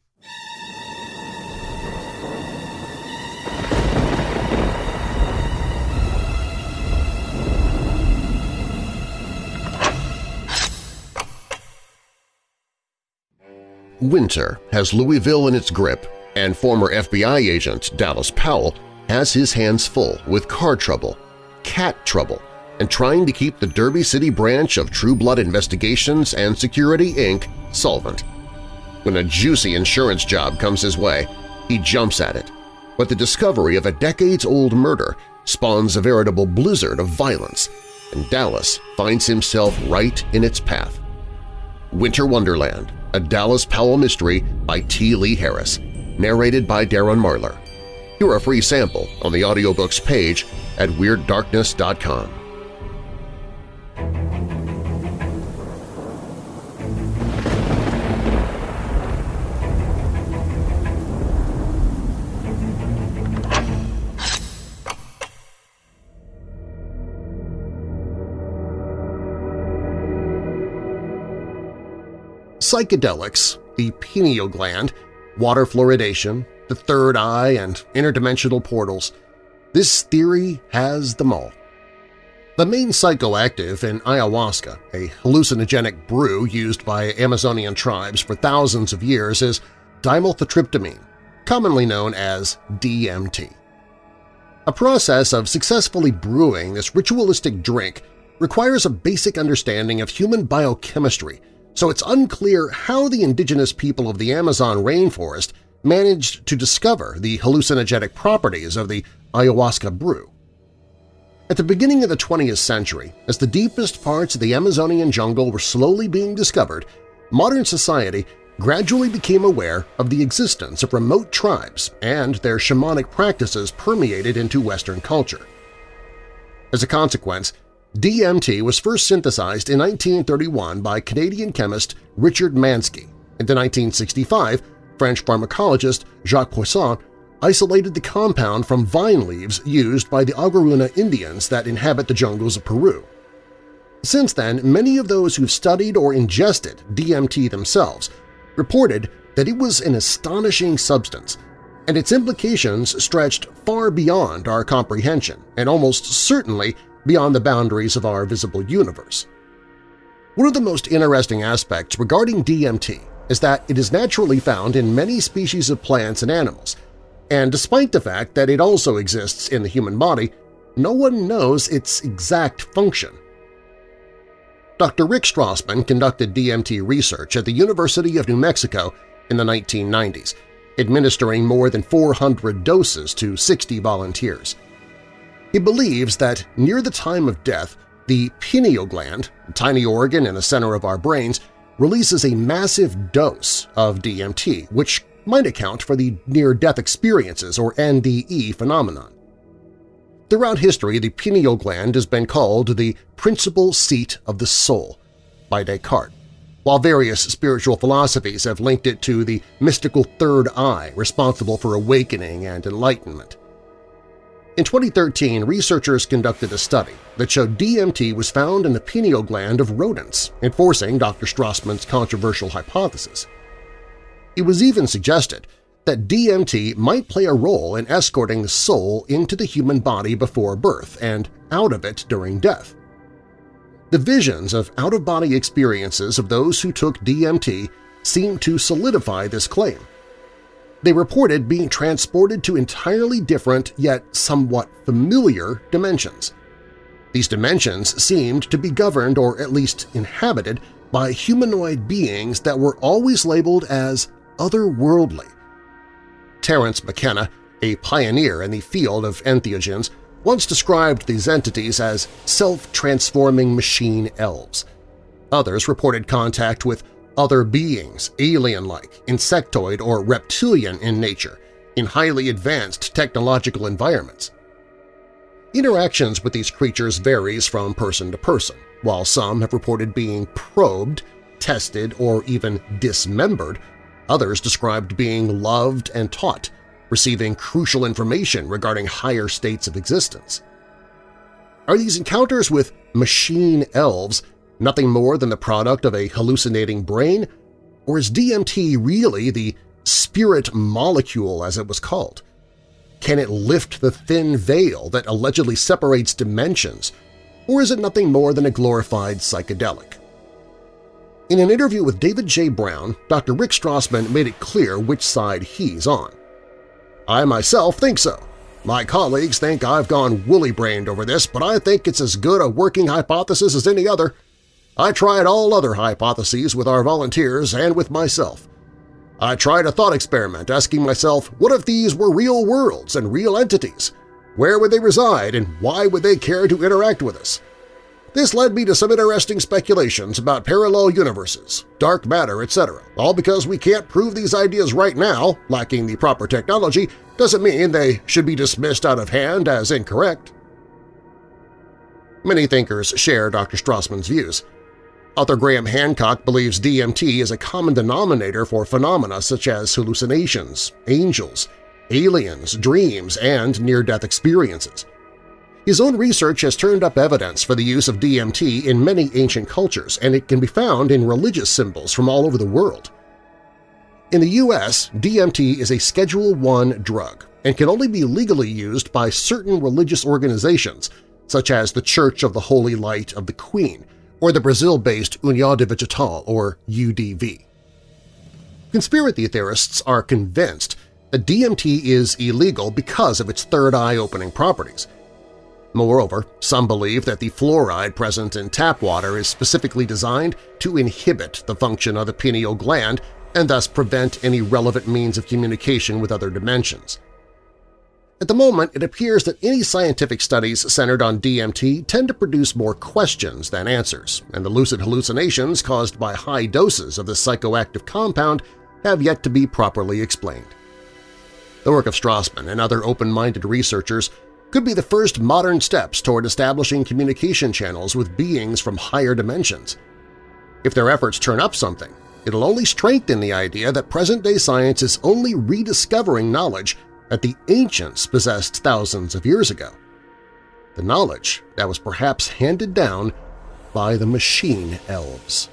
Winter has Louisville in its grip, and former FBI agent Dallas Powell has his hands full with car trouble, cat trouble, and trying to keep the Derby City branch of True Blood Investigations and Security, Inc. solvent. When a juicy insurance job comes his way, he jumps at it. But the discovery of a decades-old murder spawns a veritable blizzard of violence, and Dallas finds himself right in its path. Winter Wonderland, a Dallas Powell mystery by T. Lee Harris, narrated by Darren Marlar. Hear a free sample on the audiobooks page at WeirdDarkness.com. Psychedelics, the pineal gland, water fluoridation, the third eye, and interdimensional portals. This theory has them all. The main psychoactive in ayahuasca, a hallucinogenic brew used by Amazonian tribes for thousands of years, is dimethyltryptamine, commonly known as DMT. A process of successfully brewing this ritualistic drink requires a basic understanding of human biochemistry, so it's unclear how the indigenous people of the Amazon rainforest managed to discover the hallucinogenic properties of the ayahuasca brew. At the beginning of the 20th century, as the deepest parts of the Amazonian jungle were slowly being discovered, modern society gradually became aware of the existence of remote tribes and their shamanic practices permeated into Western culture. As a consequence, DMT was first synthesized in 1931 by Canadian chemist Richard Manske. In 1965, French pharmacologist Jacques Poisson isolated the compound from vine leaves used by the Aguaruna Indians that inhabit the jungles of Peru. Since then, many of those who've studied or ingested DMT themselves reported that it was an astonishing substance, and its implications stretched far beyond our comprehension and almost certainly beyond the boundaries of our visible universe. One of the most interesting aspects regarding DMT is that it is naturally found in many species of plants and animals, and despite the fact that it also exists in the human body, no one knows its exact function. Dr. Rick Strassman conducted DMT research at the University of New Mexico in the 1990s, administering more than 400 doses to 60 volunteers. He believes that near the time of death, the pineal gland, a tiny organ in the center of our brains, releases a massive dose of DMT, which might account for the near-death experiences or NDE phenomenon. Throughout history, the pineal gland has been called the principal seat of the soul by Descartes, while various spiritual philosophies have linked it to the mystical third eye responsible for awakening and enlightenment. In 2013, researchers conducted a study that showed DMT was found in the pineal gland of rodents, enforcing Dr. Strassman's controversial hypothesis. It was even suggested that DMT might play a role in escorting the soul into the human body before birth and out of it during death. The visions of out-of-body experiences of those who took DMT seem to solidify this claim, they reported being transported to entirely different yet somewhat familiar dimensions. These dimensions seemed to be governed or at least inhabited by humanoid beings that were always labeled as otherworldly. Terence McKenna, a pioneer in the field of entheogens, once described these entities as self-transforming machine elves. Others reported contact with other beings, alien-like, insectoid or reptilian in nature, in highly advanced technological environments. Interactions with these creatures varies from person to person, while some have reported being probed, tested, or even dismembered, others described being loved and taught, receiving crucial information regarding higher states of existence. Are these encounters with machine elves nothing more than the product of a hallucinating brain? Or is DMT really the spirit molecule as it was called? Can it lift the thin veil that allegedly separates dimensions, or is it nothing more than a glorified psychedelic? In an interview with David J. Brown, Dr. Rick Strassman made it clear which side he's on. I myself think so. My colleagues think I've gone woolly-brained over this, but I think it's as good a working hypothesis as any other. I tried all other hypotheses with our volunteers and with myself. I tried a thought experiment asking myself, what if these were real worlds and real entities? Where would they reside and why would they care to interact with us? This led me to some interesting speculations about parallel universes, dark matter, etc. All because we can't prove these ideas right now, lacking the proper technology, doesn't mean they should be dismissed out of hand as incorrect. Many thinkers share Dr. Strassman's views. Author Graham Hancock believes DMT is a common denominator for phenomena such as hallucinations, angels, aliens, dreams, and near-death experiences. His own research has turned up evidence for the use of DMT in many ancient cultures, and it can be found in religious symbols from all over the world. In the U.S., DMT is a Schedule I drug and can only be legally used by certain religious organizations, such as the Church of the Holy Light of the Queen or the Brazil-based União do Vegetal, or UDV. Conspiracy theorists are convinced that DMT is illegal because of its third eye-opening properties. Moreover, some believe that the fluoride present in tap water is specifically designed to inhibit the function of the pineal gland and thus prevent any relevant means of communication with other dimensions. At the moment, it appears that any scientific studies centered on DMT tend to produce more questions than answers, and the lucid hallucinations caused by high doses of this psychoactive compound have yet to be properly explained. The work of Strassman and other open-minded researchers could be the first modern steps toward establishing communication channels with beings from higher dimensions. If their efforts turn up something, it'll only strengthen the idea that present-day science is only rediscovering knowledge that the ancients possessed thousands of years ago. The knowledge that was perhaps handed down by the machine elves.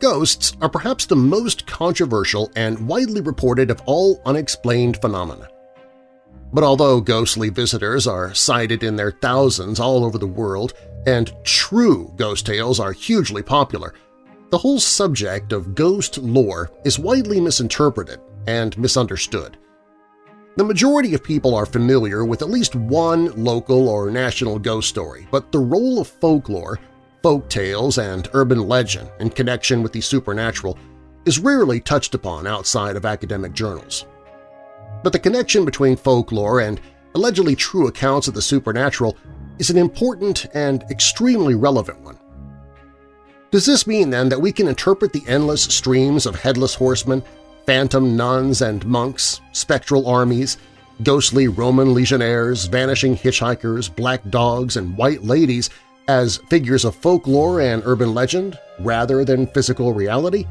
Ghosts are perhaps the most controversial and widely reported of all unexplained phenomena. But although ghostly visitors are cited in their thousands all over the world and true ghost tales are hugely popular, the whole subject of ghost lore is widely misinterpreted and misunderstood. The majority of people are familiar with at least one local or national ghost story, but the role of folklore folk tales, and urban legend in connection with the supernatural is rarely touched upon outside of academic journals. But the connection between folklore and allegedly true accounts of the supernatural is an important and extremely relevant one. Does this mean, then, that we can interpret the endless streams of headless horsemen, phantom nuns and monks, spectral armies, ghostly Roman legionnaires, vanishing hitchhikers, black dogs, and white ladies as figures of folklore and urban legend rather than physical reality?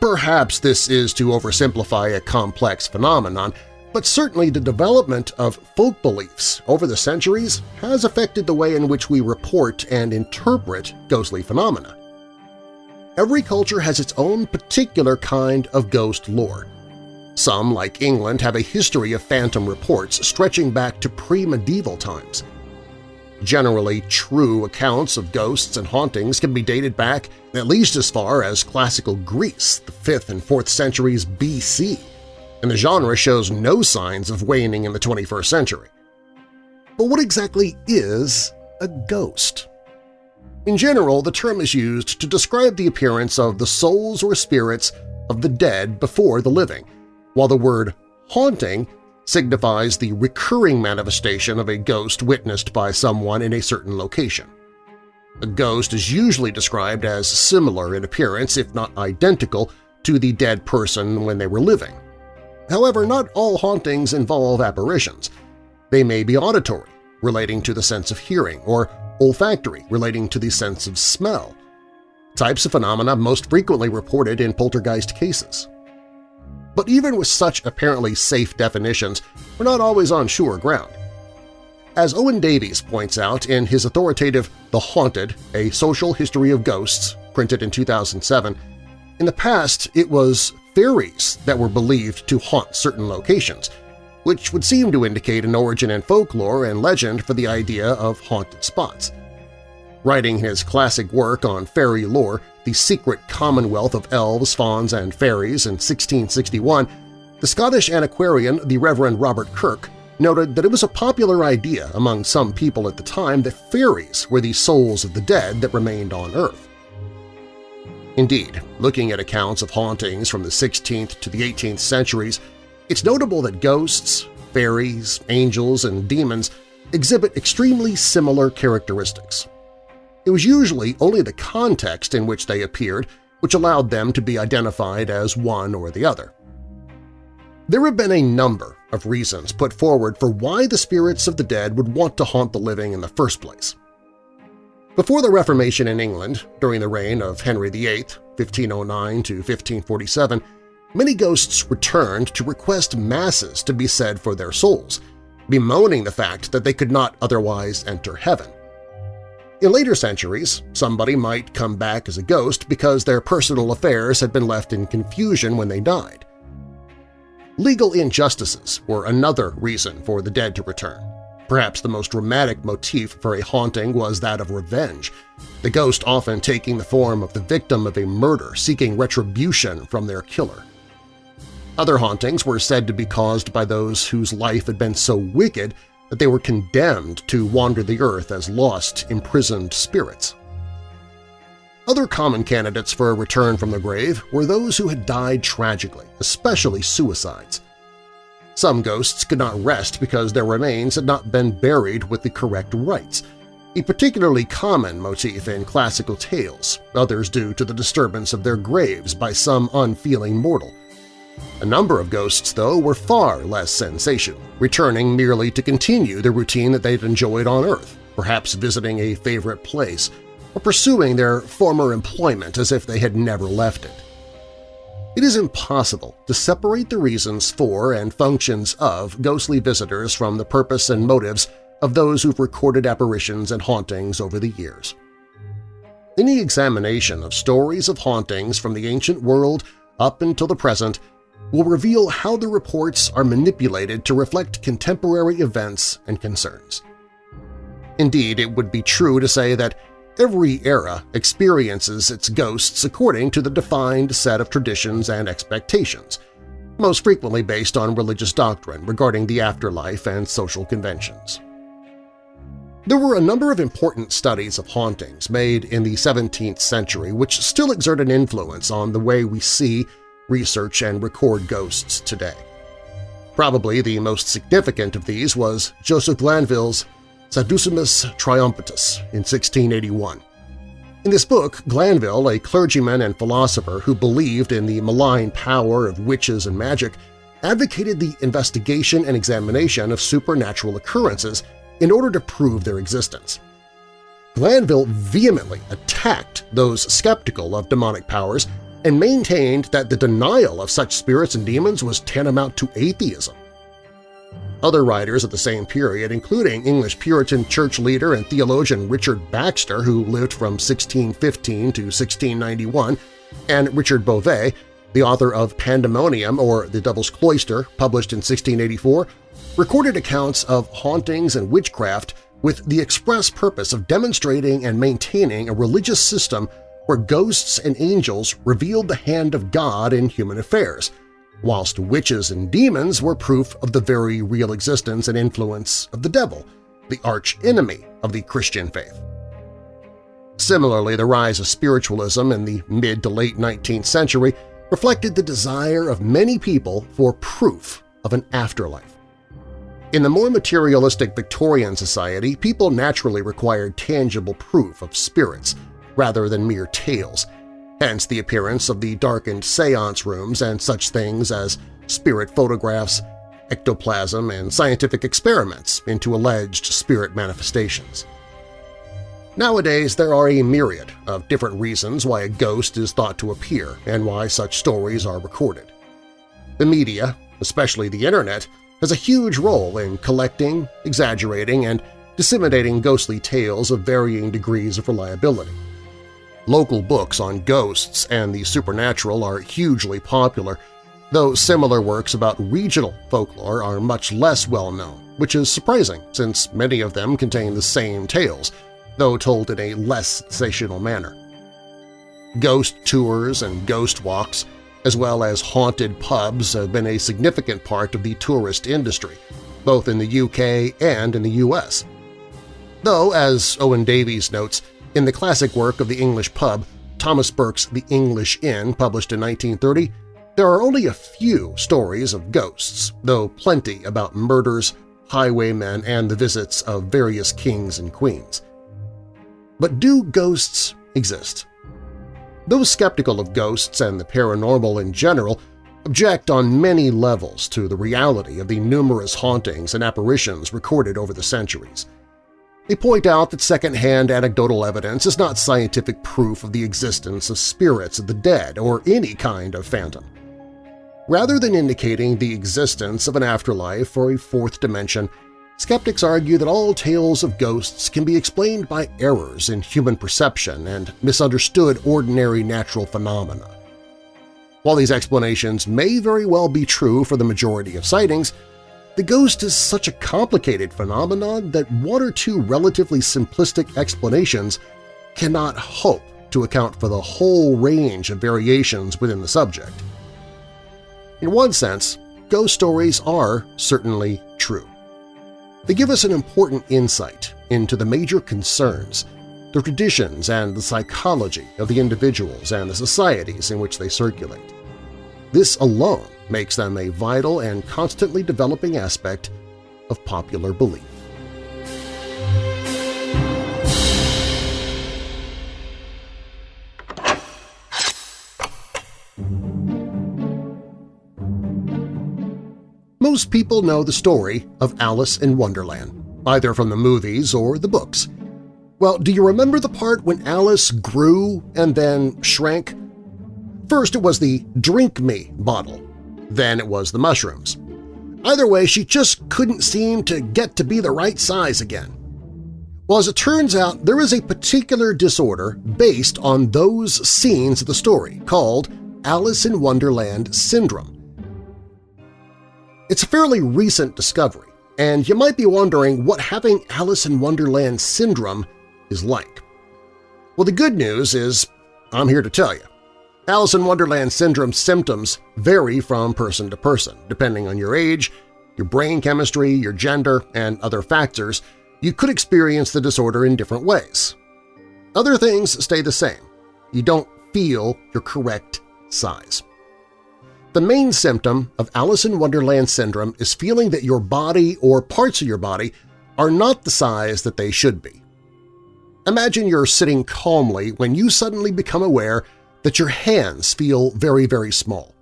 Perhaps this is to oversimplify a complex phenomenon, but certainly the development of folk beliefs over the centuries has affected the way in which we report and interpret ghostly phenomena. Every culture has its own particular kind of ghost lore. Some, like England, have a history of phantom reports stretching back to pre-medieval times. Generally true accounts of ghosts and hauntings can be dated back at least as far as classical Greece, the 5th and 4th centuries BC, and the genre shows no signs of waning in the 21st century. But what exactly is a ghost? In general, the term is used to describe the appearance of the souls or spirits of the dead before the living, while the word haunting signifies the recurring manifestation of a ghost witnessed by someone in a certain location. A ghost is usually described as similar in appearance, if not identical, to the dead person when they were living. However, not all hauntings involve apparitions. They may be auditory, relating to the sense of hearing, or olfactory, relating to the sense of smell, types of phenomena most frequently reported in poltergeist cases. But even with such apparently safe definitions, we're not always on sure ground. As Owen Davies points out in his authoritative The Haunted, A Social History of Ghosts, printed in 2007, in the past it was fairies that were believed to haunt certain locations, which would seem to indicate an origin in folklore and legend for the idea of haunted spots. Writing his classic work on fairy lore, the secret commonwealth of elves, fauns, and fairies in 1661, the Scottish antiquarian the Reverend Robert Kirk noted that it was a popular idea among some people at the time that fairies were the souls of the dead that remained on Earth. Indeed, looking at accounts of hauntings from the 16th to the 18th centuries, it's notable that ghosts, fairies, angels, and demons exhibit extremely similar characteristics. It was usually only the context in which they appeared which allowed them to be identified as one or the other. There have been a number of reasons put forward for why the spirits of the dead would want to haunt the living in the first place. Before the Reformation in England, during the reign of Henry VIII, 1509 to 1547, many ghosts returned to request masses to be said for their souls, bemoaning the fact that they could not otherwise enter heaven. In later centuries, somebody might come back as a ghost because their personal affairs had been left in confusion when they died. Legal injustices were another reason for the dead to return. Perhaps the most dramatic motif for a haunting was that of revenge, the ghost often taking the form of the victim of a murder seeking retribution from their killer. Other hauntings were said to be caused by those whose life had been so wicked that they were condemned to wander the earth as lost, imprisoned spirits. Other common candidates for a return from the grave were those who had died tragically, especially suicides. Some ghosts could not rest because their remains had not been buried with the correct rites, a particularly common motif in classical tales, others due to the disturbance of their graves by some unfeeling mortal. A number of ghosts, though, were far less sensational, returning merely to continue the routine that they'd enjoyed on Earth, perhaps visiting a favorite place, or pursuing their former employment as if they had never left it. It is impossible to separate the reasons for and functions of ghostly visitors from the purpose and motives of those who've recorded apparitions and hauntings over the years. Any examination of stories of hauntings from the ancient world up until the present will reveal how the reports are manipulated to reflect contemporary events and concerns. Indeed, it would be true to say that Every era experiences its ghosts according to the defined set of traditions and expectations, most frequently based on religious doctrine regarding the afterlife and social conventions. There were a number of important studies of hauntings made in the 17th century which still exert an influence on the way we see, research, and record ghosts today. Probably the most significant of these was Joseph Glanvill's Saducismus Triumphatus in 1681. In this book, Glanvill, a clergyman and philosopher who believed in the malign power of witches and magic, advocated the investigation and examination of supernatural occurrences in order to prove their existence. Glanvill vehemently attacked those skeptical of demonic powers and maintained that the denial of such spirits and demons was tantamount to atheism. Other writers of the same period, including English Puritan church leader and theologian Richard Baxter, who lived from 1615 to 1691, and Richard Bovet, the author of Pandemonium or The Devil's Cloister, published in 1684, recorded accounts of hauntings and witchcraft with the express purpose of demonstrating and maintaining a religious system where ghosts and angels revealed the hand of God in human affairs, whilst witches and demons were proof of the very real existence and influence of the devil, the arch-enemy of the Christian faith. Similarly, the rise of spiritualism in the mid to late 19th century reflected the desire of many people for proof of an afterlife. In the more materialistic Victorian society, people naturally required tangible proof of spirits rather than mere tales – hence the appearance of the darkened seance rooms and such things as spirit photographs, ectoplasm, and scientific experiments into alleged spirit manifestations. Nowadays, there are a myriad of different reasons why a ghost is thought to appear and why such stories are recorded. The media, especially the Internet, has a huge role in collecting, exaggerating, and disseminating ghostly tales of varying degrees of reliability. Local books on ghosts and the supernatural are hugely popular, though similar works about regional folklore are much less well-known, which is surprising since many of them contain the same tales, though told in a less sensational manner. Ghost tours and ghost walks, as well as haunted pubs have been a significant part of the tourist industry, both in the UK and in the US. Though, as Owen Davies notes, in the classic work of the English pub, Thomas Burke's The English Inn, published in 1930, there are only a few stories of ghosts, though plenty about murders, highwaymen, and the visits of various kings and queens. But do ghosts exist? Those skeptical of ghosts and the paranormal in general object on many levels to the reality of the numerous hauntings and apparitions recorded over the centuries. They point out that second-hand anecdotal evidence is not scientific proof of the existence of spirits of the dead or any kind of phantom. Rather than indicating the existence of an afterlife or a fourth dimension, skeptics argue that all tales of ghosts can be explained by errors in human perception and misunderstood ordinary natural phenomena. While these explanations may very well be true for the majority of sightings, the ghost is such a complicated phenomenon that one or two relatively simplistic explanations cannot hope to account for the whole range of variations within the subject. In one sense, ghost stories are certainly true. They give us an important insight into the major concerns, the traditions and the psychology of the individuals and the societies in which they circulate. This alone makes them a vital and constantly developing aspect of popular belief. Most people know the story of Alice in Wonderland, either from the movies or the books. Well, do you remember the part when Alice grew and then shrank? First it was the Drink Me bottle, then it was the mushrooms. Either way, she just couldn't seem to get to be the right size again. Well, as it turns out, there is a particular disorder based on those scenes of the story called Alice in Wonderland Syndrome. It's a fairly recent discovery, and you might be wondering what having Alice in Wonderland syndrome is like. Well, the good news is I'm here to tell you. Alice in Wonderland syndrome symptoms vary from person to person, depending on your age, your brain chemistry, your gender, and other factors. You could experience the disorder in different ways. Other things stay the same. You don't feel your correct size. The main symptom of Alice in Wonderland syndrome is feeling that your body or parts of your body are not the size that they should be. Imagine you're sitting calmly when you suddenly become aware that your hands feel very, very small.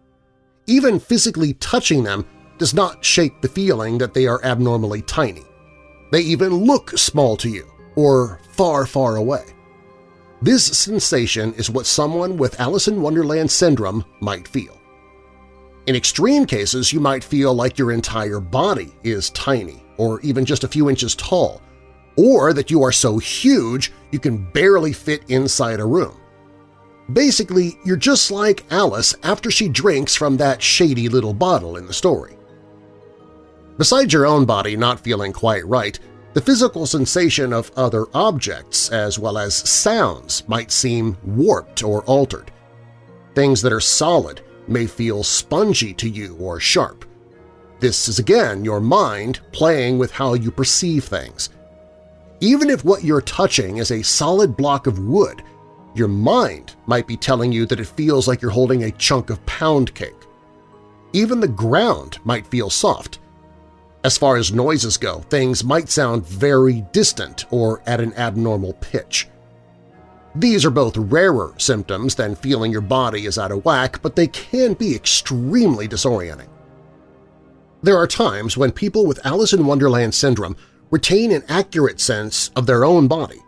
Even physically touching them does not shake the feeling that they are abnormally tiny. They even look small to you, or far, far away. This sensation is what someone with Alice in Wonderland syndrome might feel. In extreme cases, you might feel like your entire body is tiny or even just a few inches tall, or that you are so huge you can barely fit inside a room. Basically, you're just like Alice after she drinks from that shady little bottle in the story. Besides your own body not feeling quite right, the physical sensation of other objects as well as sounds might seem warped or altered. Things that are solid may feel spongy to you or sharp. This is again your mind playing with how you perceive things. Even if what you're touching is a solid block of wood, your mind might be telling you that it feels like you're holding a chunk of pound cake. Even the ground might feel soft. As far as noises go, things might sound very distant or at an abnormal pitch. These are both rarer symptoms than feeling your body is out of whack, but they can be extremely disorienting. There are times when people with Alice in Wonderland syndrome retain an accurate sense of their own body,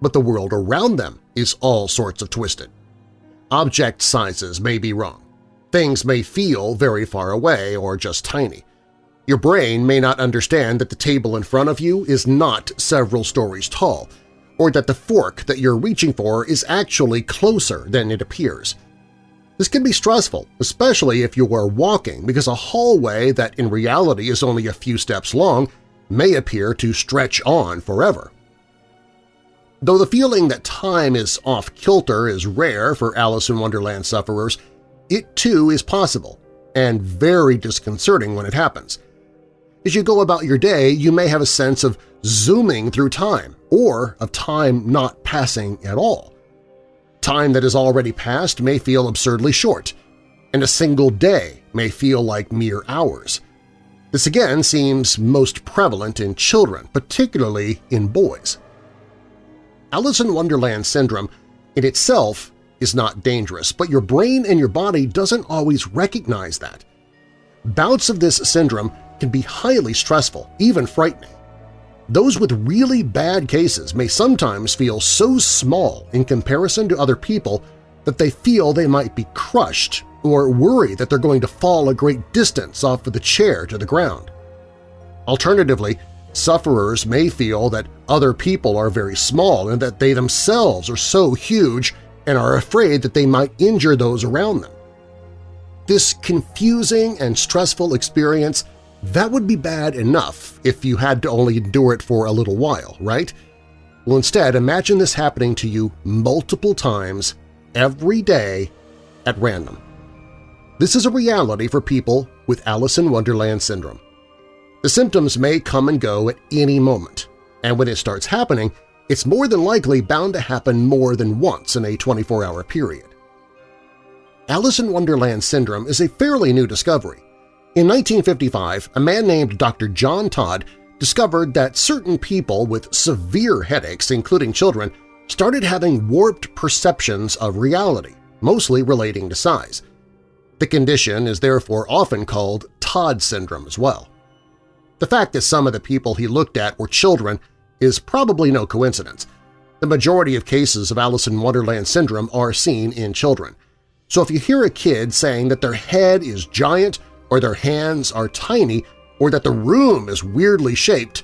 but the world around them is all sorts of twisted. Object sizes may be wrong. Things may feel very far away or just tiny. Your brain may not understand that the table in front of you is not several stories tall, or that the fork that you're reaching for is actually closer than it appears. This can be stressful, especially if you are walking because a hallway that in reality is only a few steps long may appear to stretch on forever. Though the feeling that time is off-kilter is rare for Alice in Wonderland sufferers, it too is possible, and very disconcerting when it happens. As you go about your day, you may have a sense of zooming through time, or of time not passing at all. Time that has already passed may feel absurdly short, and a single day may feel like mere hours. This again seems most prevalent in children, particularly in boys. Alice in Wonderland syndrome in itself is not dangerous, but your brain and your body doesn't always recognize that. Bouts of this syndrome can be highly stressful, even frightening. Those with really bad cases may sometimes feel so small in comparison to other people that they feel they might be crushed or worry that they're going to fall a great distance off of the chair to the ground. Alternatively, sufferers may feel that other people are very small and that they themselves are so huge and are afraid that they might injure those around them. This confusing and stressful experience, that would be bad enough if you had to only endure it for a little while, right? Well, instead, imagine this happening to you multiple times every day at random. This is a reality for people with Alice in Wonderland syndrome. The symptoms may come and go at any moment, and when it starts happening, it's more than likely bound to happen more than once in a 24-hour period. Alice in Wonderland syndrome is a fairly new discovery. In 1955, a man named Dr. John Todd discovered that certain people with severe headaches, including children, started having warped perceptions of reality, mostly relating to size. The condition is therefore often called Todd syndrome as well. The fact that some of the people he looked at were children is probably no coincidence. The majority of cases of Alice in Wonderland syndrome are seen in children. So if you hear a kid saying that their head is giant or their hands are tiny or that the room is weirdly shaped,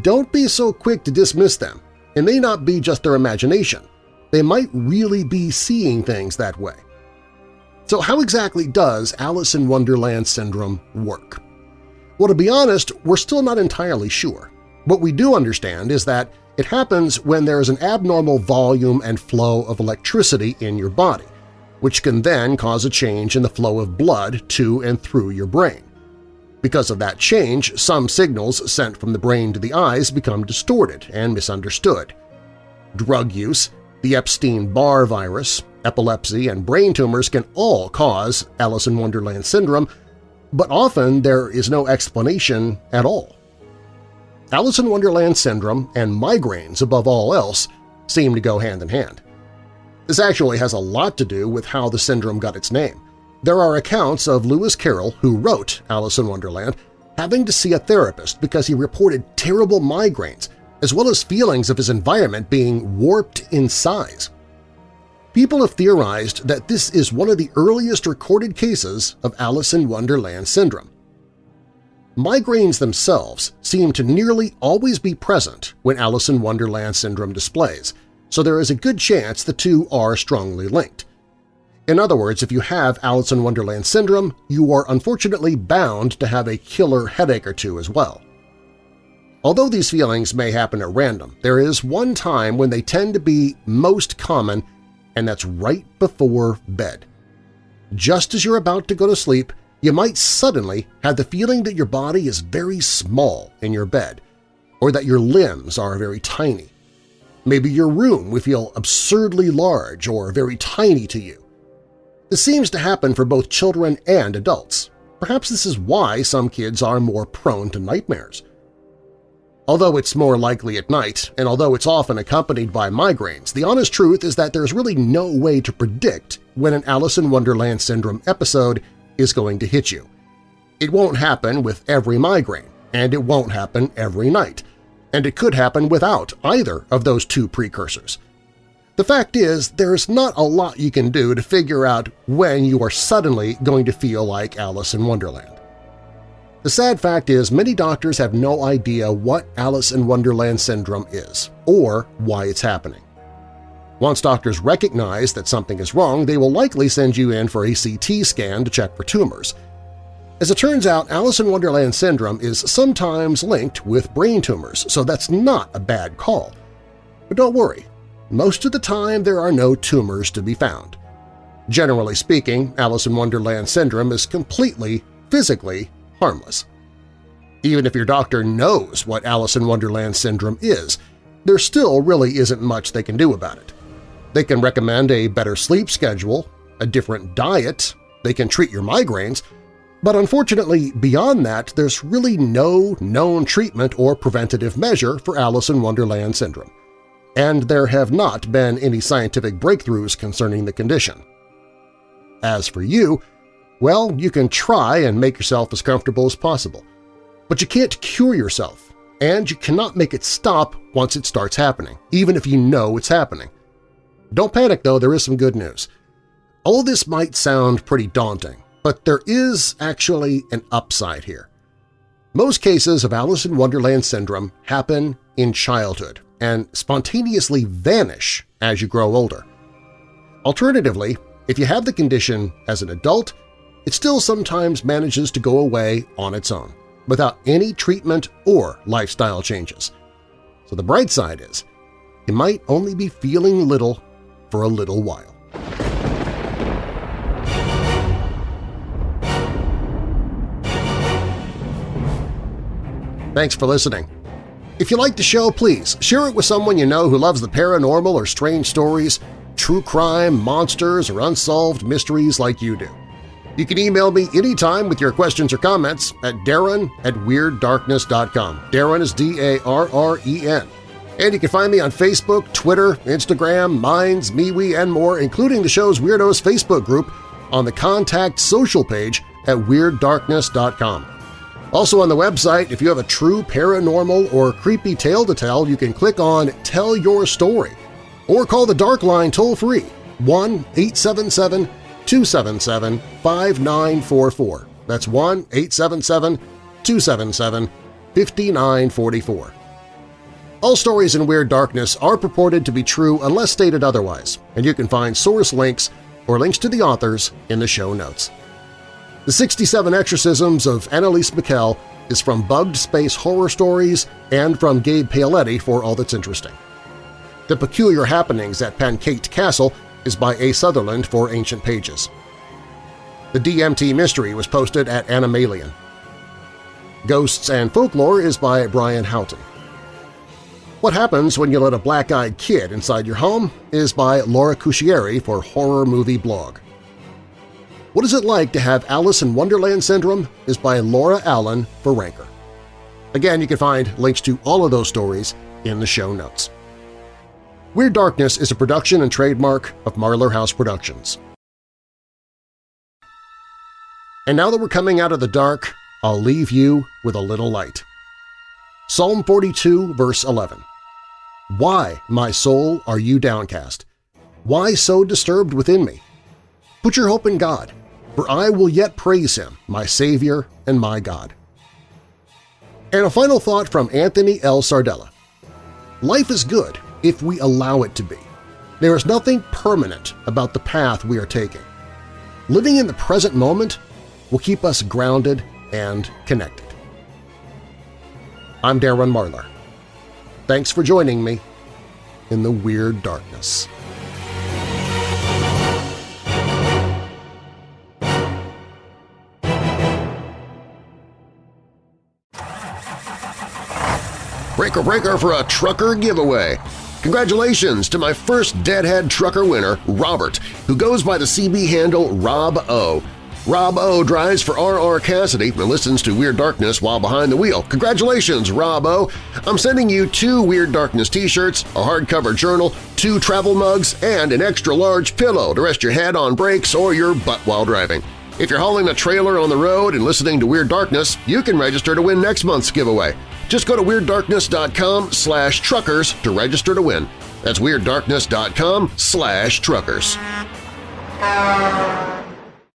don't be so quick to dismiss them. It may not be just their imagination. They might really be seeing things that way. So how exactly does Alice in Wonderland syndrome work? Well, to be honest, we're still not entirely sure. What we do understand is that it happens when there is an abnormal volume and flow of electricity in your body, which can then cause a change in the flow of blood to and through your brain. Because of that change, some signals sent from the brain to the eyes become distorted and misunderstood. Drug use, the Epstein-Barr virus, epilepsy, and brain tumors can all cause Alice in Wonderland syndrome, but often there is no explanation at all. Alice in Wonderland syndrome and migraines above all else seem to go hand in hand. This actually has a lot to do with how the syndrome got its name. There are accounts of Lewis Carroll, who wrote Alice in Wonderland, having to see a therapist because he reported terrible migraines as well as feelings of his environment being warped in size. People have theorized that this is one of the earliest recorded cases of Alice in Wonderland syndrome. Migraines themselves seem to nearly always be present when Alice in Wonderland syndrome displays, so there is a good chance the two are strongly linked. In other words, if you have Alice in Wonderland syndrome, you are unfortunately bound to have a killer headache or two as well. Although these feelings may happen at random, there is one time when they tend to be most common and that's right before bed. Just as you're about to go to sleep, you might suddenly have the feeling that your body is very small in your bed, or that your limbs are very tiny. Maybe your room will feel absurdly large or very tiny to you. This seems to happen for both children and adults. Perhaps this is why some kids are more prone to nightmares. Although it's more likely at night, and although it's often accompanied by migraines, the honest truth is that there's really no way to predict when an Alice in Wonderland syndrome episode is going to hit you. It won't happen with every migraine, and it won't happen every night, and it could happen without either of those two precursors. The fact is, there's not a lot you can do to figure out when you are suddenly going to feel like Alice in Wonderland. The sad fact is many doctors have no idea what Alice in Wonderland syndrome is or why it's happening. Once doctors recognize that something is wrong, they will likely send you in for a CT scan to check for tumors. As it turns out, Alice in Wonderland syndrome is sometimes linked with brain tumors, so that's not a bad call. But don't worry, most of the time there are no tumors to be found. Generally speaking, Alice in Wonderland syndrome is completely, physically, harmless. Even if your doctor knows what Alice in Wonderland syndrome is, there still really isn't much they can do about it. They can recommend a better sleep schedule, a different diet, they can treat your migraines, but unfortunately beyond that there's really no known treatment or preventative measure for Alice in Wonderland syndrome, and there have not been any scientific breakthroughs concerning the condition. As for you, well, you can try and make yourself as comfortable as possible. But you can't cure yourself, and you cannot make it stop once it starts happening, even if you know it's happening. Don't panic, though, there is some good news. All this might sound pretty daunting, but there is actually an upside here. Most cases of Alice in Wonderland syndrome happen in childhood and spontaneously vanish as you grow older. Alternatively, if you have the condition as an adult, it still sometimes manages to go away on its own without any treatment or lifestyle changes. So the bright side is, it might only be feeling little for a little while. Thanks for listening. If you like the show, please share it with someone you know who loves the paranormal or strange stories, true crime, monsters, or unsolved mysteries like you do. You can email me anytime with your questions or comments at darren at WeirdDarkness.com. Darren is D-A-R-R-E-N. And you can find me on Facebook, Twitter, Instagram, Minds, MeWe, and more, including the show's Weirdos Facebook group on the Contact Social page at WeirdDarkness.com. Also on the website, if you have a true paranormal or creepy tale to tell, you can click on Tell Your Story or call the Dark Line toll-free 1-877 277-5944. That's 1-877-277-5944. All stories in Weird Darkness are purported to be true unless stated otherwise, and you can find source links or links to the authors in the show notes. The 67 Exorcisms of Anneliese Michel is from Bugged Space Horror Stories and from Gabe Paoletti for All That's Interesting. The Peculiar Happenings at Penkaet Castle is by A. Sutherland for Ancient Pages. The DMT Mystery was posted at Anomalien. Ghosts and Folklore is by Brian Haughton. What Happens When You Let a Black-Eyed Kid Inside Your Home is by Laura Cuscieri for Horror Movie Blog. What Is It Like to Have Alice in Wonderland Syndrome is by Laura Allen for Ranker. Again, you can find links to all of those stories in the show notes. Weird Darkness is a production and trademark of Marlar House Productions. And now that we're coming out of the dark, I'll leave you with a little light. Psalm 42, verse 11. Why, my soul, are you downcast? Why so disturbed within me? Put your hope in God, for I will yet praise Him, my Savior and my God. And a final thought from Anthony L. Sardella. Life is good if we allow it to be. There is nothing permanent about the path we are taking. Living in the present moment will keep us grounded and connected. I'm Darren Marlar. Thanks for joining me in the Weird Darkness. Breaker Breaker for a trucker giveaway! Congratulations to my first Deadhead Trucker winner, Robert, who goes by the CB handle Rob O. Rob O drives for R.R. Cassidy and listens to Weird Darkness while behind the wheel. Congratulations, Rob O! I'm sending you two Weird Darkness t-shirts, a hardcover journal, two travel mugs, and an extra-large pillow to rest your head on breaks or your butt while driving. If you're hauling a trailer on the road and listening to Weird Darkness, you can register to win next month's giveaway. Just go to WeirdDarkness.com slash truckers to register to win. That's WeirdDarkness.com slash truckers.